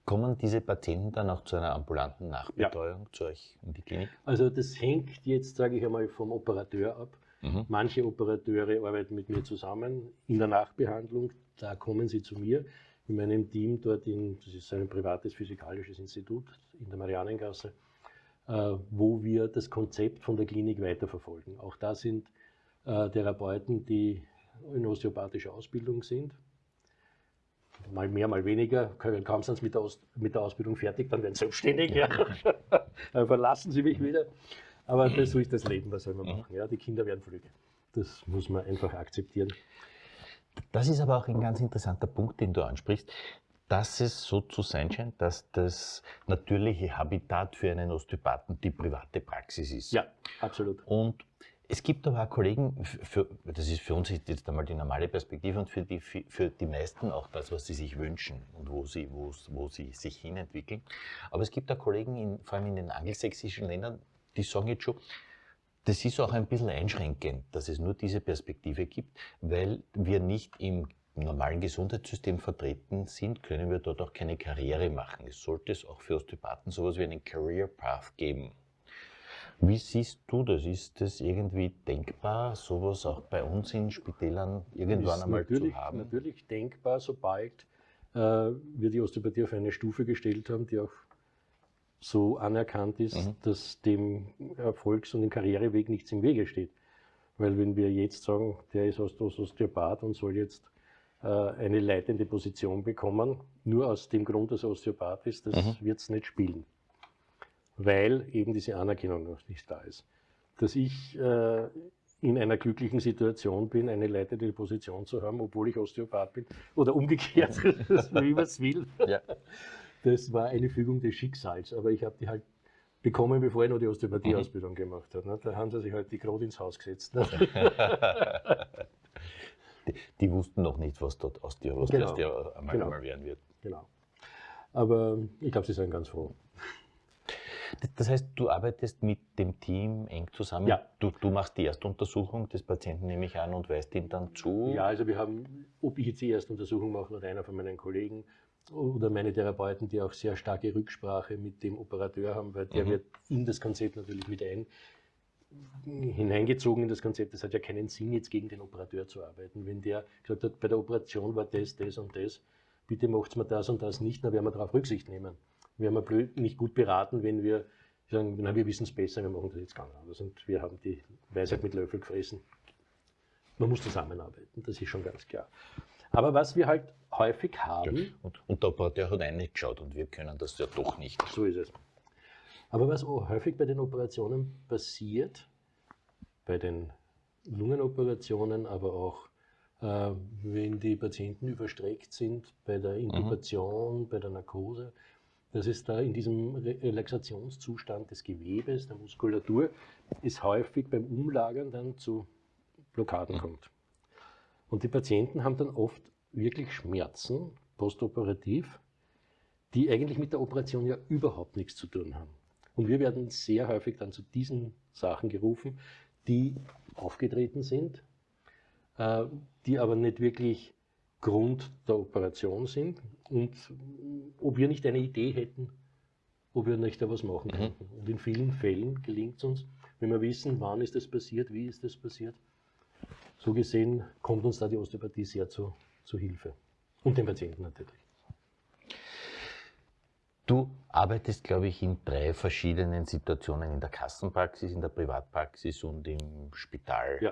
Kommen diese Patienten dann auch zu einer ambulanten Nachbetreuung ja. zu euch in die Klinik? Also das hängt jetzt, sage ich einmal, vom Operateur ab. Mhm. Manche Operateure arbeiten mit mir zusammen in der Nachbehandlung, da kommen sie zu mir in meinem Team dort in, das ist ein privates physikalisches Institut in der Marianengasse, wo wir das Konzept von der Klinik weiterverfolgen. Auch da sind äh, Therapeuten, die in osteopathischer Ausbildung sind. Mal mehr, mal weniger. Kaum sind sie mit der, Aus mit der Ausbildung fertig, dann werden sie selbstständig. Ja. dann verlassen sie mich wieder. Aber das so ist das Leben, was soll man machen? Ja, die Kinder werden flügge. Das muss man einfach akzeptieren. Das ist aber auch ein ganz interessanter Punkt, den du ansprichst dass es so zu sein scheint, dass das natürliche Habitat für einen Osteopathen die private Praxis ist. Ja, absolut. Und es gibt aber auch Kollegen, für, das ist für uns jetzt einmal die normale Perspektive und für die, für die meisten auch das, was sie sich wünschen und wo sie, wo, wo sie sich hinentwickeln. Aber es gibt auch Kollegen, in, vor allem in den angelsächsischen Ländern, die sagen jetzt schon, das ist auch ein bisschen einschränkend, dass es nur diese Perspektive gibt, weil wir nicht im im normalen Gesundheitssystem vertreten sind, können wir dort auch keine Karriere machen. Es sollte es auch für Osteopathen sowas wie einen Career Path geben. Wie siehst du das? Ist das irgendwie denkbar, sowas auch bei uns in Spitälern irgendwann einmal zu haben? Natürlich denkbar, sobald äh, wir die Osteopathie auf eine Stufe gestellt haben, die auch so anerkannt ist, mhm. dass dem Erfolgs- und dem Karriereweg nichts im Wege steht. Weil wenn wir jetzt sagen, der ist Osteopath und soll jetzt eine leitende Position bekommen, nur aus dem Grund, dass er Osteopath ist, das mhm. wird es nicht spielen. Weil eben diese Anerkennung noch nicht da ist. Dass ich äh, in einer glücklichen Situation bin, eine leitende Position zu haben, obwohl ich Osteopath bin, oder umgekehrt, wie man es will. Ja. Das war eine Fügung des Schicksals, aber ich habe die halt bekommen, bevor ich noch die Osteopathie-Ausbildung mhm. gemacht habe. Ne? Da haben sie sich halt die gerade ins Haus gesetzt. Die, die, wussten noch nicht, was dort aus dir, was genau. aus dir einmal, genau. einmal werden wird. Genau. Aber ich glaube, sie sind ganz froh. Das heißt, du arbeitest mit dem Team eng zusammen? Ja. Du, du machst die Erstuntersuchung des Patienten, nehme ich an, und weist ihn dann zu? Ja, also wir haben, ob ich jetzt die Erstuntersuchung mache oder einer von meinen Kollegen oder meine Therapeuten, die auch sehr starke Rücksprache mit dem Operateur haben, weil der mhm. wird in das Konzept natürlich mit ein hineingezogen in das Konzept. Es hat ja keinen Sinn, jetzt gegen den Operateur zu arbeiten. Wenn der gesagt hat, bei der Operation war das, das und das, bitte macht mir das und das nicht, dann werden wir darauf Rücksicht nehmen. Wir haben blöd, nicht gut beraten, wenn wir sagen, na, wir wissen es besser, wir machen das jetzt ganz anders und wir haben die Weisheit mit Löffel gefressen. Man muss zusammenarbeiten, das ist schon ganz klar. Aber was wir halt häufig haben. Und, und der Operateur hat eigentlich geschaut und wir können das ja doch nicht. So ist es. Aber was häufig bei den Operationen passiert, bei den Lungenoperationen, aber auch äh, wenn die Patienten überstreckt sind, bei der mhm. Intubation, mhm. bei der Narkose, dass es da in diesem Relaxationszustand des Gewebes, der Muskulatur, es häufig beim Umlagern dann zu Blockaden kommt. Und die Patienten haben dann oft wirklich Schmerzen postoperativ, die eigentlich mit der Operation ja überhaupt nichts zu tun haben. Und wir werden sehr häufig dann zu diesen Sachen gerufen, die aufgetreten sind, äh, die aber nicht wirklich Grund der Operation sind und ob wir nicht eine Idee hätten, ob wir nicht da was machen mhm. könnten. Und in vielen Fällen gelingt es uns, wenn wir wissen, wann ist das passiert, wie ist das passiert. So gesehen kommt uns da die Osteopathie sehr zu, zu Hilfe. Und den Patienten natürlich. Du arbeitest, glaube ich, in drei verschiedenen Situationen, in der Kassenpraxis, in der Privatpraxis und im Spital. Ja.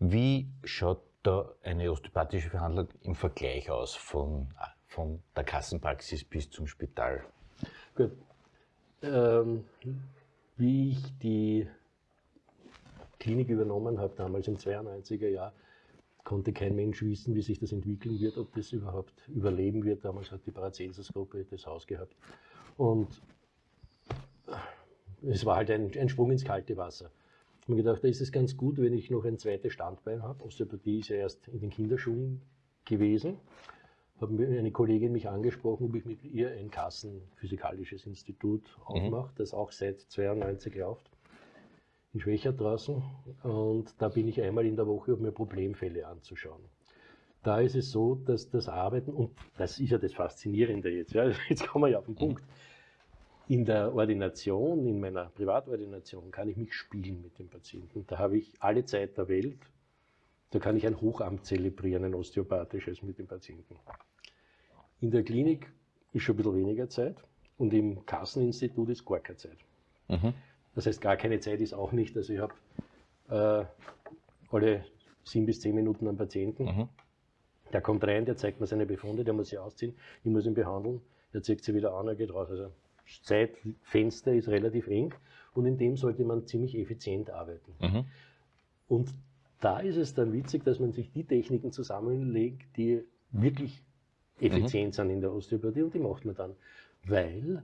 Wie schaut da eine osteopathische Verhandlung im Vergleich aus von, von der Kassenpraxis bis zum Spital? Gut. Ähm, wie ich die Klinik übernommen habe, damals im 92er Jahr, konnte kein Mensch wissen, wie sich das entwickeln wird, ob das überhaupt überleben wird. Damals hat die Paracelsus-Gruppe das Haus gehabt. Und es war halt ein, ein Sprung ins kalte Wasser. Ich habe mir gedacht, da ist es ganz gut, wenn ich noch ein zweites Standbein habe. Osteopathie ist ja erst in den Kinderschuhen gewesen. Habe eine Kollegin mich angesprochen, ob ich mit ihr ein Kassenphysikalisches Institut mhm. aufmache, mhm. das auch seit 92 läuft, in Schwächer draußen. Und da bin ich einmal in der Woche, um mir Problemfälle anzuschauen. Da ist es so, dass das Arbeiten, und das ist ja das Faszinierende jetzt, ja, jetzt kommen wir ja auf den Punkt. In der Ordination, in meiner Privatordination, kann ich mich spielen mit dem Patienten. Da habe ich alle Zeit der Welt. Da kann ich ein Hochamt zelebrieren, ein osteopathisches mit dem Patienten. In der Klinik ist schon ein bisschen weniger Zeit und im Kasseninstitut ist gar keine Zeit. Mhm. Das heißt, gar keine Zeit ist auch nicht. Also ich habe äh, alle sieben bis zehn Minuten einen Patienten. Mhm. Der kommt rein, der zeigt mir seine Befunde, der muss sie ausziehen, ich muss ihn behandeln, er zieht sie wieder an, er geht raus. Also Zeitfenster ist relativ eng und in dem sollte man ziemlich effizient arbeiten. Mhm. Und da ist es dann witzig, dass man sich die Techniken zusammenlegt, die wirklich effizient mhm. sind in der Osteopathie und die macht man dann. Weil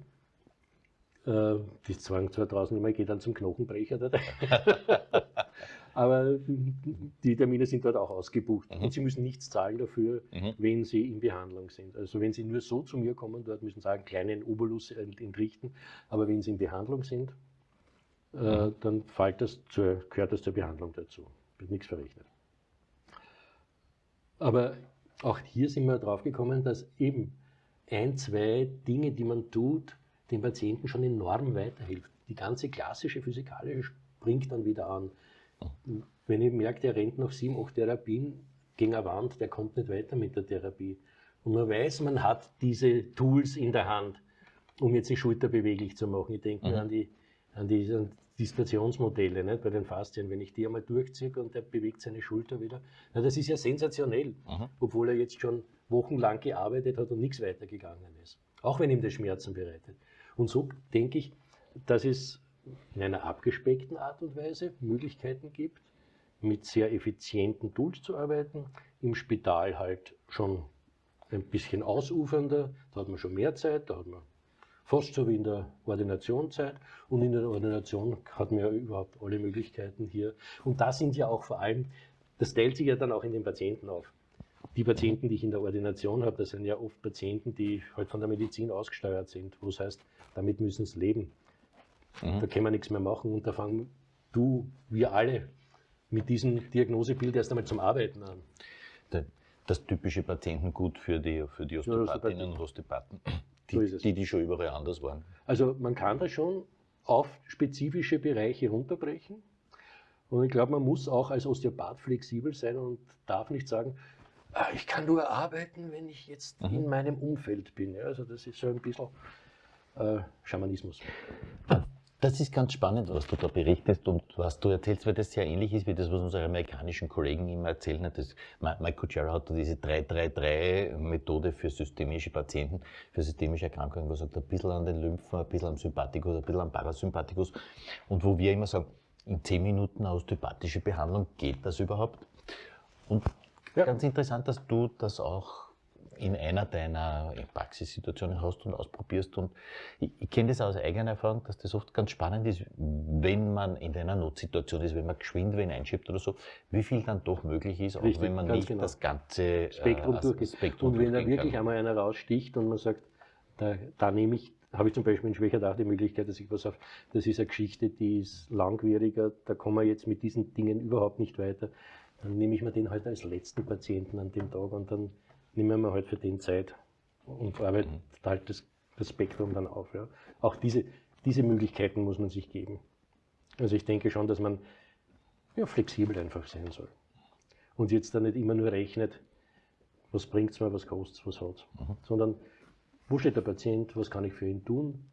äh, die zwang zwar draußen immer, gehe dann zum Knochenbrecher. Aber die Termine sind dort auch ausgebucht. Mhm. Und Sie müssen nichts zahlen dafür, mhm. wenn Sie in Behandlung sind. Also wenn Sie nur so zu mir kommen, dort müssen Sie sagen, kleinen Obolus entrichten. Aber wenn Sie in Behandlung sind, äh, mhm. dann fällt das zur, gehört das zur Behandlung dazu. Wird nichts verrechnet. Aber auch hier sind wir drauf gekommen, dass eben ein, zwei Dinge, die man tut, dem Patienten schon enorm weiterhilft. Die ganze klassische physikalische springt dann wieder an. Wenn ich merke, der rennt nach sieben, acht Therapien gegen eine Wand, der kommt nicht weiter mit der Therapie. Und man weiß, man hat diese Tools in der Hand, um jetzt die Schulter beweglich zu machen. Ich denke mhm. an, die, an, die, an Dislokationsmodelle nicht, bei den Faszien, wenn ich die einmal durchziehe und der bewegt seine Schulter wieder. Na, das ist ja sensationell, mhm. obwohl er jetzt schon wochenlang gearbeitet hat und nichts weitergegangen ist. Auch wenn ihm das Schmerzen bereitet. Und so denke ich, dass es in einer abgespeckten Art und Weise Möglichkeiten gibt, mit sehr effizienten Tools zu arbeiten. Im Spital halt schon ein bisschen ausufernder, da hat man schon mehr Zeit, da hat man fast so wie in der Ordinationszeit und in der Ordination hat man ja überhaupt alle Möglichkeiten hier. Und da sind ja auch vor allem, das teilt sich ja dann auch in den Patienten auf. Die Patienten, die ich in der Ordination habe, das sind ja oft Patienten, die halt von der Medizin ausgesteuert sind, wo es heißt, damit müssen sie leben. Mhm. Da können wir nichts mehr machen und da fangen du, wir alle mit diesem Diagnosebild erst einmal zum Arbeiten an. Das typische Patientengut für die, für die Osteopathinnen und Osteopathen die, so die, die schon überall anders waren. Also man kann das schon auf spezifische Bereiche runterbrechen. Und ich glaube, man muss auch als Osteopath flexibel sein und darf nicht sagen, ich kann nur arbeiten, wenn ich jetzt mhm. in meinem Umfeld bin. Also das ist so ein bisschen äh, Schamanismus. Das ist ganz spannend, was du da berichtest und was du erzählst, weil das sehr ähnlich ist wie das, was unsere amerikanischen Kollegen immer erzählen. Das, Mike Kuchera hat diese 3-3-3-Methode für systemische Patienten, für systemische Erkrankungen, wo er sagt, ein bisschen an den Lymphen, ein bisschen am Sympathikus, ein bisschen am Parasympathikus. Und wo wir immer sagen, in 10 Minuten osteopathische Behandlung, geht das überhaupt? Und ja. ganz interessant, dass du das auch in einer deiner Praxissituationen hast und ausprobierst. Und ich, ich kenne das aus eigener Erfahrung, dass das oft ganz spannend ist, wenn man in einer Notsituation ist, wenn man geschwind wen einschiebt oder so, wie viel dann doch möglich ist, Richtig, auch wenn man nicht genau. das ganze Spektrum äh, durchgeht. Spektrum und wenn da wirklich kann. einmal einer raussticht und man sagt, da, da nehme ich habe ich zum Beispiel in Schwächerdach die Möglichkeit, dass ich was auf, das ist eine Geschichte, die ist langwieriger, da kommen wir jetzt mit diesen Dingen überhaupt nicht weiter. Dann nehme ich mir den halt als letzten Patienten an dem Tag und dann nehmen wir halt für den Zeit und arbeitet mhm. halt das, das, Spektrum dann auf. Ja. Auch diese, diese Möglichkeiten muss man sich geben. Also ich denke schon, dass man ja, flexibel einfach sein soll. Und jetzt dann nicht immer nur rechnet, was bringt es mir, was kostet es, was hat es. Mhm. Sondern wo steht der Patient, was kann ich für ihn tun?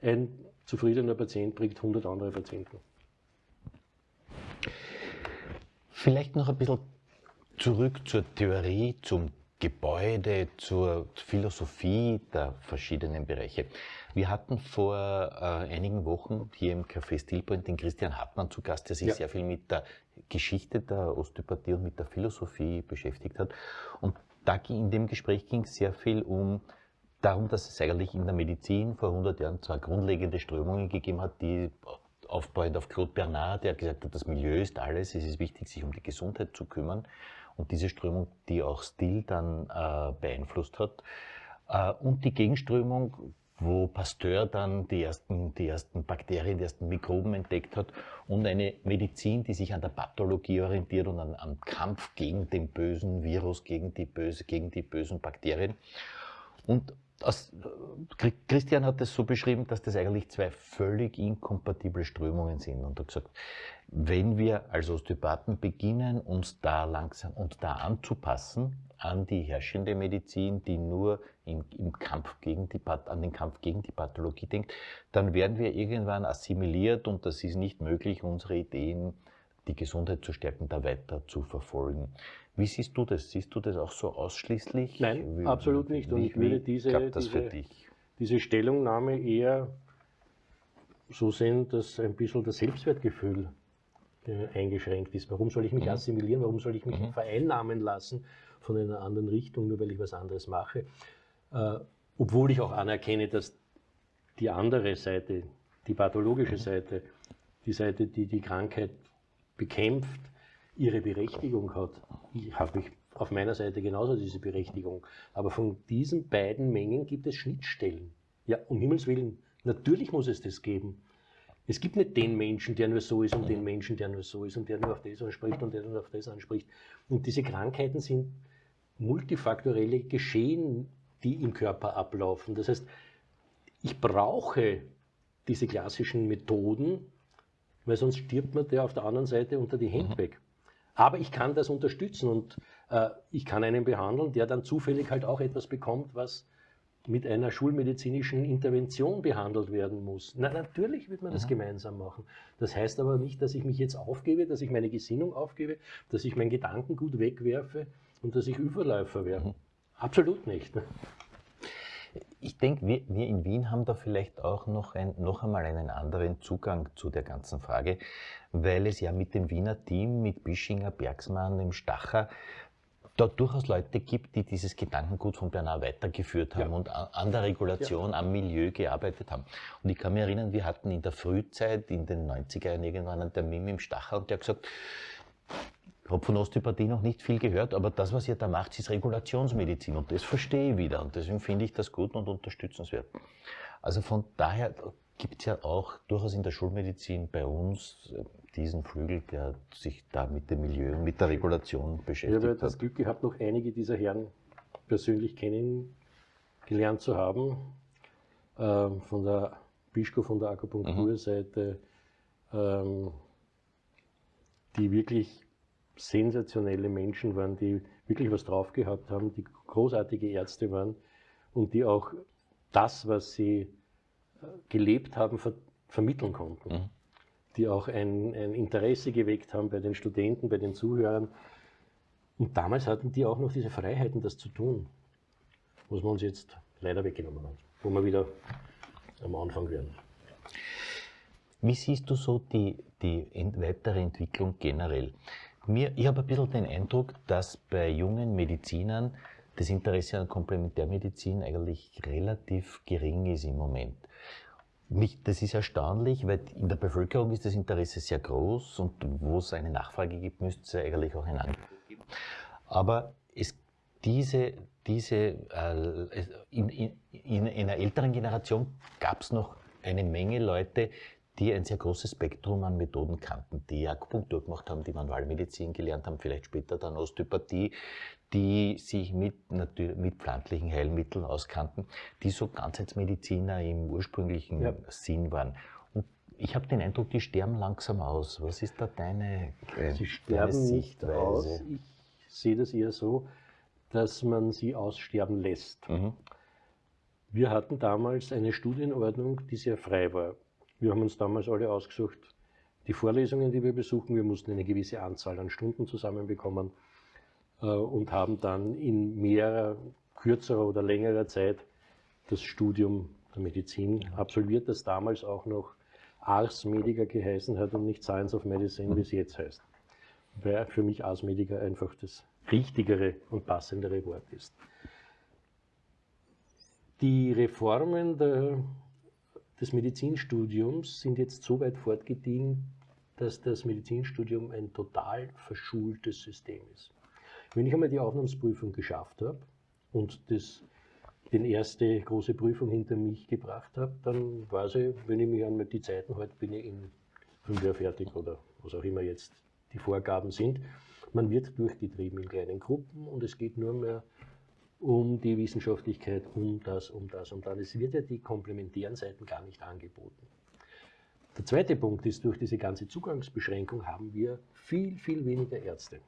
Ein zufriedener Patient bringt 100 andere Patienten. Vielleicht noch ein bisschen zurück zur Theorie, zum Gebäude, zur Philosophie der verschiedenen Bereiche. Wir hatten vor äh, einigen Wochen hier im Café Stillpoint den Christian Hartmann zu Gast, der sich ja. sehr viel mit der Geschichte der Osteopathie und mit der Philosophie beschäftigt hat. Und da in dem Gespräch ging es sehr viel um darum, dass es eigentlich in der Medizin vor 100 Jahren zwei grundlegende Strömungen gegeben hat, die aufbauend auf Claude Bernard, der gesagt hat, das Milieu ist alles, es ist wichtig, sich um die Gesundheit zu kümmern und diese Strömung, die auch Still dann äh, beeinflusst hat. Äh, und die Gegenströmung, wo Pasteur dann die ersten, die ersten Bakterien, die ersten Mikroben entdeckt hat und eine Medizin, die sich an der Pathologie orientiert und an, am Kampf gegen den bösen Virus, gegen die, böse, gegen die bösen Bakterien. Und aus, Christian hat es so beschrieben, dass das eigentlich zwei völlig inkompatible Strömungen sind und hat gesagt, wenn wir als Osteopathen beginnen, uns da langsam und da anzupassen an die herrschende Medizin, die nur im, im Kampf gegen die, an den Kampf gegen die Pathologie denkt, dann werden wir irgendwann assimiliert und das ist nicht möglich, unsere Ideen, die Gesundheit zu stärken, da weiter zu verfolgen. Wie siehst du das? Siehst du das auch so ausschließlich? Nein, wie, absolut nicht. Und ich würde diese, diese, diese Stellungnahme eher so sehen, dass ein bisschen das Selbstwertgefühl äh, eingeschränkt ist. Warum soll ich mich mhm. assimilieren? Warum soll ich mich mhm. vereinnahmen lassen von einer anderen Richtung, nur weil ich was anderes mache? Äh, obwohl ich auch anerkenne, dass die andere Seite, die pathologische mhm. Seite, die Seite, die die Krankheit bekämpft, ihre Berechtigung hat. Ich habe ich auf meiner Seite genauso diese Berechtigung. Aber von diesen beiden Mengen gibt es Schnittstellen. Ja, um Himmels Willen, natürlich muss es das geben. Es gibt nicht den Menschen, der nur so ist und den Menschen, der nur so ist und der nur auf das anspricht und der nur auf das anspricht. Und diese Krankheiten sind multifaktorelle Geschehen, die im Körper ablaufen. Das heißt, ich brauche diese klassischen Methoden, weil sonst stirbt man der auf der anderen Seite unter die Hände mhm. weg. Aber ich kann das unterstützen und äh, ich kann einen behandeln, der dann zufällig halt auch etwas bekommt, was mit einer schulmedizinischen Intervention behandelt werden muss. Na, natürlich wird man das mhm. gemeinsam machen. Das heißt aber nicht, dass ich mich jetzt aufgebe, dass ich meine Gesinnung aufgebe, dass ich mein Gedankengut wegwerfe und dass ich Überläufer werde. Mhm. Absolut nicht. Ich denke, wir, wir, in Wien haben da vielleicht auch noch, ein, noch einmal einen anderen Zugang zu der ganzen Frage, weil es ja mit dem Wiener Team, mit Bischinger, Bergsmann, dem Stacher, da durchaus Leute gibt, die dieses Gedankengut von Bernard weitergeführt haben ja. und an der Regulation, ja. am Milieu gearbeitet haben. Und ich kann mich erinnern, wir hatten in der Frühzeit, in den 90er Jahren irgendwann einen Termin mit dem Stacher und der hat gesagt, habe von Osteopathie noch nicht viel gehört, aber das, was ihr da macht, ist Regulationsmedizin und das verstehe ich wieder und deswegen finde ich das gut und unterstützenswert. Also von daher gibt es ja auch durchaus in der Schulmedizin bei uns äh, diesen Flügel, der sich da mit dem Milieu und mit der Regulation beschäftigt Ich habe das Glück gehabt, noch einige dieser Herren persönlich kennengelernt zu haben. Ähm, von der Bischko, von der Akupunkturseite, mhm. ähm, die wirklich sensationelle Menschen waren, die wirklich was drauf gehabt haben, die großartige Ärzte waren und die auch das, was sie äh, gelebt haben, ver vermitteln konnten. Mhm. Die auch ein, ein, Interesse geweckt haben bei den Studenten, bei den Zuhörern. Und damals hatten die auch noch diese Freiheiten, das zu tun, was wir uns jetzt leider weggenommen haben, wo wir wieder am Anfang werden. Wie siehst du so die, die weitere Entwicklung generell? Mir, ich habe ein bisschen den Eindruck, dass bei jungen Medizinern das Interesse an Komplementärmedizin eigentlich relativ gering ist im Moment. Mich, das ist erstaunlich, weil in der Bevölkerung ist das Interesse sehr groß und wo es eine Nachfrage gibt, müsste es eigentlich auch ein Angebot geben. Aber es, diese, diese, äh, in, in, in einer älteren Generation gab es noch eine Menge Leute, die ein sehr großes Spektrum an Methoden kannten, die Akupunktur gemacht haben, die Manualmedizin gelernt haben, vielleicht später dann Osteopathie, die sich mit, mit pflanzlichen Heilmitteln auskannten, die so Ganzheitsmediziner im ursprünglichen ja. Sinn waren. Und ich habe den Eindruck, die sterben langsam aus. Was ist da deine, äh, sie sterben deine Sichtweise? Aus. Ich sehe das eher so, dass man sie aussterben lässt. Mhm. Wir hatten damals eine Studienordnung, die sehr frei war. Wir haben uns damals alle ausgesucht, die Vorlesungen, die wir besuchen. Wir mussten eine gewisse Anzahl an Stunden zusammenbekommen äh, und haben dann in mehrer, kürzerer oder längerer Zeit das Studium der Medizin absolviert, das damals auch noch Ars Medica geheißen hat und nicht Science of Medicine, wie es jetzt heißt. Weil für mich Ars Medica einfach das richtigere und passendere Wort ist. Die Reformen der des Medizinstudiums sind jetzt so weit fortgediehen, dass das Medizinstudium ein total verschultes System ist. Wenn ich einmal die Aufnahmsprüfung geschafft habe und das, den erste große Prüfung hinter mich gebracht habe, dann weiß ich, wenn ich mich an die Zeiten halte, bin ich in fünf Jahren fertig oder was auch immer jetzt die Vorgaben sind. Man wird durchgetrieben in kleinen Gruppen und es geht nur mehr um die Wissenschaftlichkeit, um das, um das, um das. Es wird ja die komplementären Seiten gar nicht angeboten. Der zweite Punkt ist, durch diese ganze Zugangsbeschränkung haben wir viel, viel weniger Ärzte.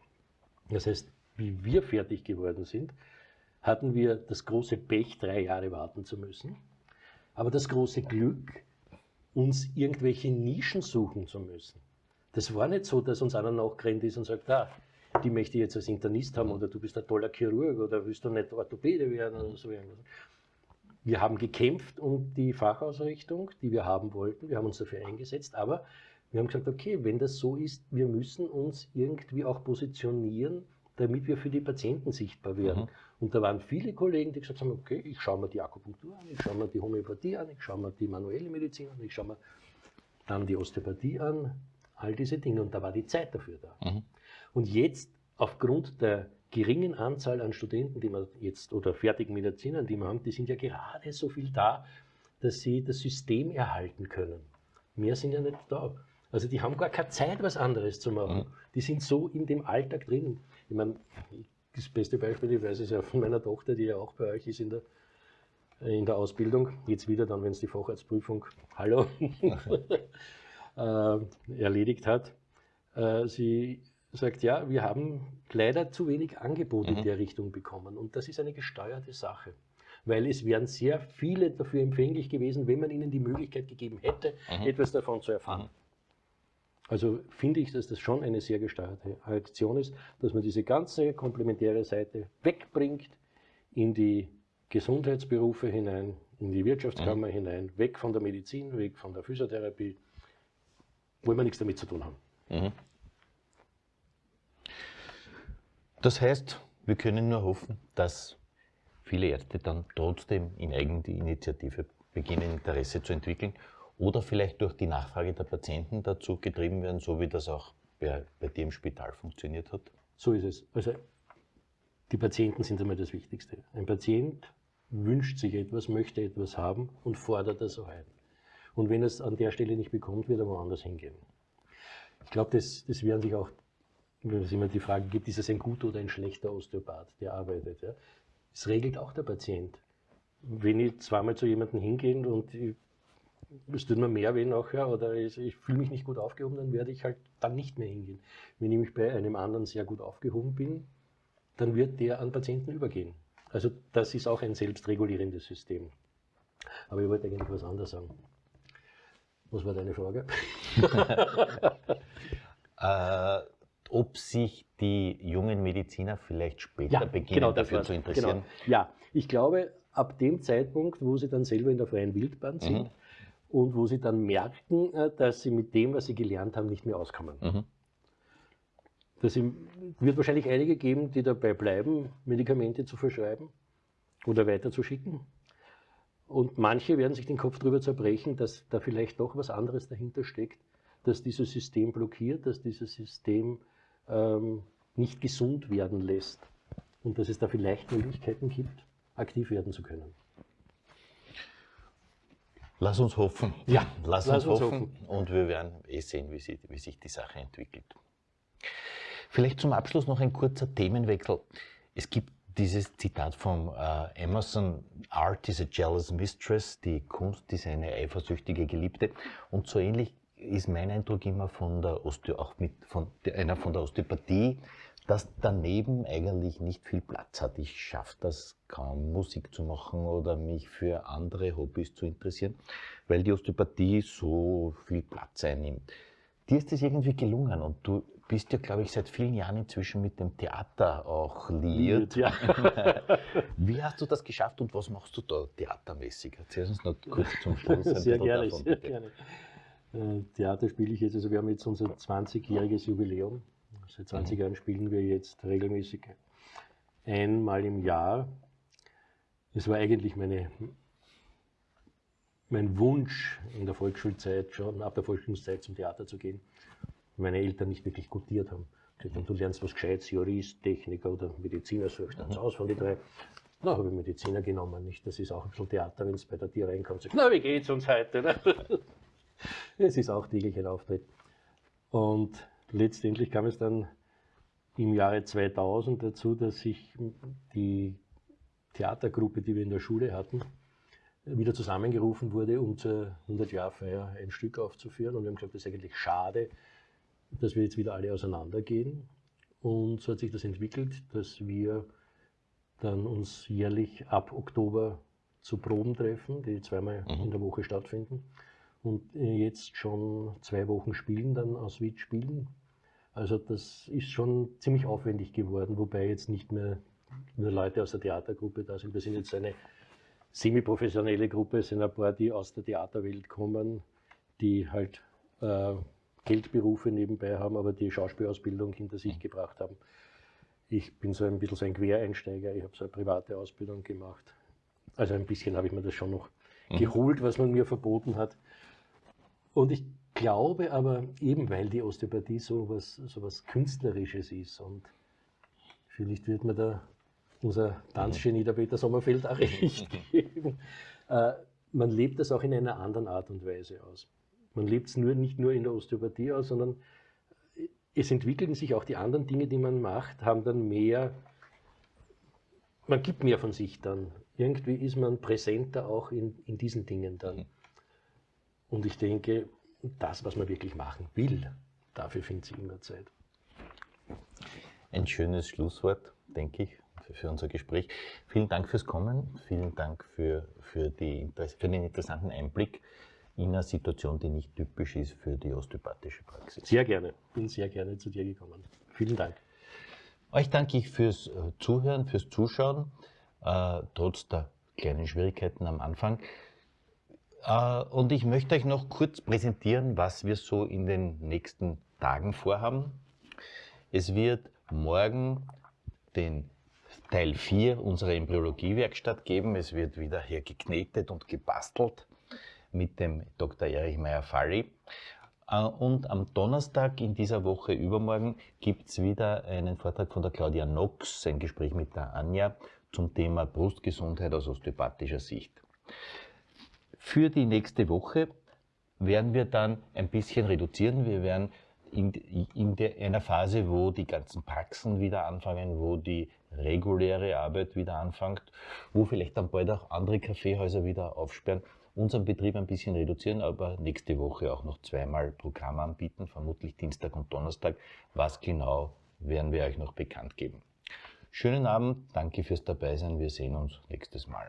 Das heißt, wie wir fertig geworden sind, hatten wir das große Pech, drei Jahre warten zu müssen, aber das große Glück, uns irgendwelche Nischen suchen zu müssen. Das war nicht so, dass uns einer nachgerannt ist und sagt, ah, die möchte ich jetzt als Internist haben oder du bist ein toller Chirurg oder willst du nicht Orthopäde werden oder so irgendwas. Wir haben gekämpft um die Fachausrichtung, die wir haben wollten. Wir haben uns dafür eingesetzt, aber wir haben gesagt, okay, wenn das so ist, wir müssen uns irgendwie auch positionieren, damit wir für die Patienten sichtbar werden. Mhm. Und da waren viele Kollegen, die gesagt haben, okay, ich schaue mir die Akupunktur an, ich schaue mir die Homöopathie an, ich schaue mir die manuelle Medizin an, ich schaue mir dann die Osteopathie an, all diese Dinge. Und da war die Zeit dafür da. Mhm. Und jetzt, aufgrund der geringen Anzahl an Studenten, die wir jetzt, oder fertigen Medizinern, die wir haben, die sind ja gerade so viel da, dass sie das System erhalten können. Mehr sind ja nicht da. Also die haben gar keine Zeit, was anderes zu machen. Mhm. Die sind so in dem Alltag drin. Ich meine, das beste Beispiel, ich weiß es ja von meiner Tochter, die ja auch bei euch ist in der, in der Ausbildung. Jetzt wieder dann, wenn es die Facharztprüfung, hallo, äh, erledigt hat. Äh, sie sagt, ja, wir haben leider zu wenig Angebot mhm. in der Richtung bekommen und das ist eine gesteuerte Sache. weil es wären sehr viele dafür empfänglich gewesen, wenn man ihnen die Möglichkeit gegeben hätte, mhm. etwas davon zu erfahren. Mhm. Also finde ich, dass das schon eine sehr gesteuerte Aktion ist, dass man diese ganze komplementäre Seite wegbringt in die Gesundheitsberufe hinein, in die Wirtschaftskammer mhm. hinein, weg von der Medizin, weg von der Physiotherapie, wo wir nichts damit zu tun haben. Mhm. Das heißt, wir können nur hoffen, dass viele Ärzte dann trotzdem in Eigeninitiative beginnen, Interesse zu entwickeln oder vielleicht durch die Nachfrage der Patienten dazu getrieben werden, so wie das auch bei, bei dir im Spital funktioniert hat? So ist es. Also die Patienten sind einmal das Wichtigste. Ein Patient wünscht sich etwas, möchte etwas haben und fordert das auch ein. Und wenn er es an der Stelle nicht bekommt, wird er woanders hingehen. Ich glaube, das, das werden sich auch, wenn es immer die Frage gibt, ist es ein guter oder ein schlechter Osteopath, der arbeitet. Ja? Das regelt auch der Patient. Wenn ich zweimal zu jemandem hingehe und ich es tut mir mehr weh nachher oder ich, ich fühle mich nicht gut aufgehoben, dann werde ich halt dann nicht mehr hingehen. Wenn ich mich bei einem anderen sehr gut aufgehoben bin, dann wird der an Patienten übergehen. Also das ist auch ein selbstregulierendes System. Aber ich wollte eigentlich was anderes sagen. Was war deine Frage? äh, ob sich die jungen Mediziner vielleicht später ja, beginnen genau, dafür zu interessieren? Genau. Ja, ich glaube, ab dem Zeitpunkt, wo sie dann selber in der freien Wildbahn sind, mhm und wo sie dann merken, äh, dass sie mit dem, was sie gelernt haben, nicht mehr auskommen. Mhm. Das wird wahrscheinlich einige geben, die dabei bleiben, Medikamente zu verschreiben oder weiterzuschicken. Und manche werden sich den Kopf darüber zerbrechen, dass da vielleicht doch was anderes dahinter steckt, dass dieses System blockiert, dass dieses System ähm, nicht gesund werden lässt und dass es da vielleicht Möglichkeiten gibt, aktiv werden zu können. Lass uns hoffen. Ja, lass, lass uns, uns hoffen. hoffen. Und wir werden eh sehen, wie, sie, wie sich die Sache entwickelt. Vielleicht zum Abschluss noch ein kurzer Themenwechsel. Es gibt dieses Zitat von äh, Emerson, Art is a jealous mistress, die Kunst ist eine eifersüchtige Geliebte. Und so ähnlich ist mein Eindruck immer von der Osteo, auch mit von einer von der Osteopathie, dass daneben eigentlich nicht viel Platz hat. Ich schaffe das kaum, Musik zu machen oder mich für andere Hobbys zu interessieren, weil die Osteopathie so viel Platz einnimmt. Dir ist das irgendwie gelungen und du bist ja, glaube ich, seit vielen Jahren inzwischen mit dem Theater auch liiert. Ja. Wie hast du das geschafft und was machst du da theatermäßig? Erzähl uns noch kurz zum Schluss. Ein sehr gerne, davon, sehr gerne. Äh, Theater spiele ich jetzt, also wir haben jetzt unser 20-jähriges Jubiläum Seit 20 Jahren spielen wir jetzt regelmäßig einmal im Jahr. Es war eigentlich meine, mein Wunsch in der Volksschulzeit schon, ab der Volksschulzeit zum Theater zu gehen. Meine Eltern nicht wirklich gutiert haben. Haben, du lernst was Gescheites, Jurist, Techniker oder Mediziner, suchst dann aus von den drei. Na, habe ich Mediziner genommen, nicht? Das ist auch ein bisschen Theater, wenn es bei der Tier reinkommt. Sagt, na, wie geht's uns heute? Es ist auch täglich ein Auftritt. Und letztendlich kam es dann im Jahre 2000 dazu, dass sich die Theatergruppe, die wir in der Schule hatten, wieder zusammengerufen wurde, um zur 100-Jahr-Feier ein Stück aufzuführen. Und wir haben gesagt, das ist eigentlich schade, dass wir jetzt wieder alle auseinandergehen. Und so hat sich das entwickelt, dass wir dann uns jährlich ab Oktober zu Proben treffen, die zweimal mhm. in der Woche stattfinden und jetzt schon zwei Wochen spielen, dann aus Wien spielen. Also das ist schon ziemlich aufwendig geworden, wobei jetzt nicht mehr nur Leute aus der Theatergruppe da sind. Wir sind jetzt eine semi-professionelle Gruppe, es sind ein paar, die aus der Theaterwelt kommen, die halt äh, Geldberufe nebenbei haben, aber die Schauspielausbildung hinter sich gebracht haben. Ich bin so ein bisschen so ein Quereinsteiger, ich habe so eine private Ausbildung gemacht. Also ein bisschen habe ich mir das schon noch mhm. geholt, was man mir verboten hat. Und ich glaube aber, eben weil die Osteopathie so was, so was Künstlerisches ist und vielleicht wird mir da unser Tanzgenie der Peter Sommerfeld auch recht geben, äh, man lebt das auch in einer anderen Art und Weise aus. Man lebt es nur, nicht nur in der Osteopathie aus, sondern es entwickeln sich auch die anderen Dinge, die man macht, haben dann mehr, man gibt mehr von sich dann. Irgendwie ist man präsenter auch in, in diesen Dingen dann. Und ich denke, das, was man wirklich machen will, dafür findet sich immer Zeit. Ein schönes Schlusswort, denke ich, für unser Gespräch. Vielen Dank fürs Kommen, vielen Dank für, für, die, für den interessanten Einblick in eine Situation, die nicht typisch ist für die osteopathische Praxis. Sehr gerne, bin sehr gerne zu dir gekommen. Vielen Dank. Euch danke ich fürs äh, Zuhören, fürs Zuschauen, äh, trotz der kleinen Schwierigkeiten am Anfang. Äh, und ich möchte euch noch kurz präsentieren, was wir so in den nächsten Tagen vorhaben. Es wird morgen den Teil 4 unserer Embryologie-Werkstatt geben. Es wird wieder hier geknetet und gebastelt mit dem Dr. Erich Meyer-Falli. Äh, und am Donnerstag in dieser Woche übermorgen gibt es wieder einen Vortrag von der Claudia Knox, ein Gespräch mit der Anja zum Thema Brustgesundheit aus osteopathischer Sicht. Für die nächste Woche werden wir dann ein bisschen reduzieren. Wir werden in, in der, einer Phase, wo die ganzen Praxen wieder anfangen, wo die reguläre Arbeit wieder anfängt, wo vielleicht dann bald auch andere Kaffeehäuser wieder aufsperren, unseren Betrieb ein bisschen reduzieren, aber nächste Woche auch noch zweimal Programm anbieten, vermutlich Dienstag und Donnerstag. Was genau werden wir euch noch bekannt geben. Schönen Abend, danke fürs Dabeisein, wir sehen uns nächstes Mal.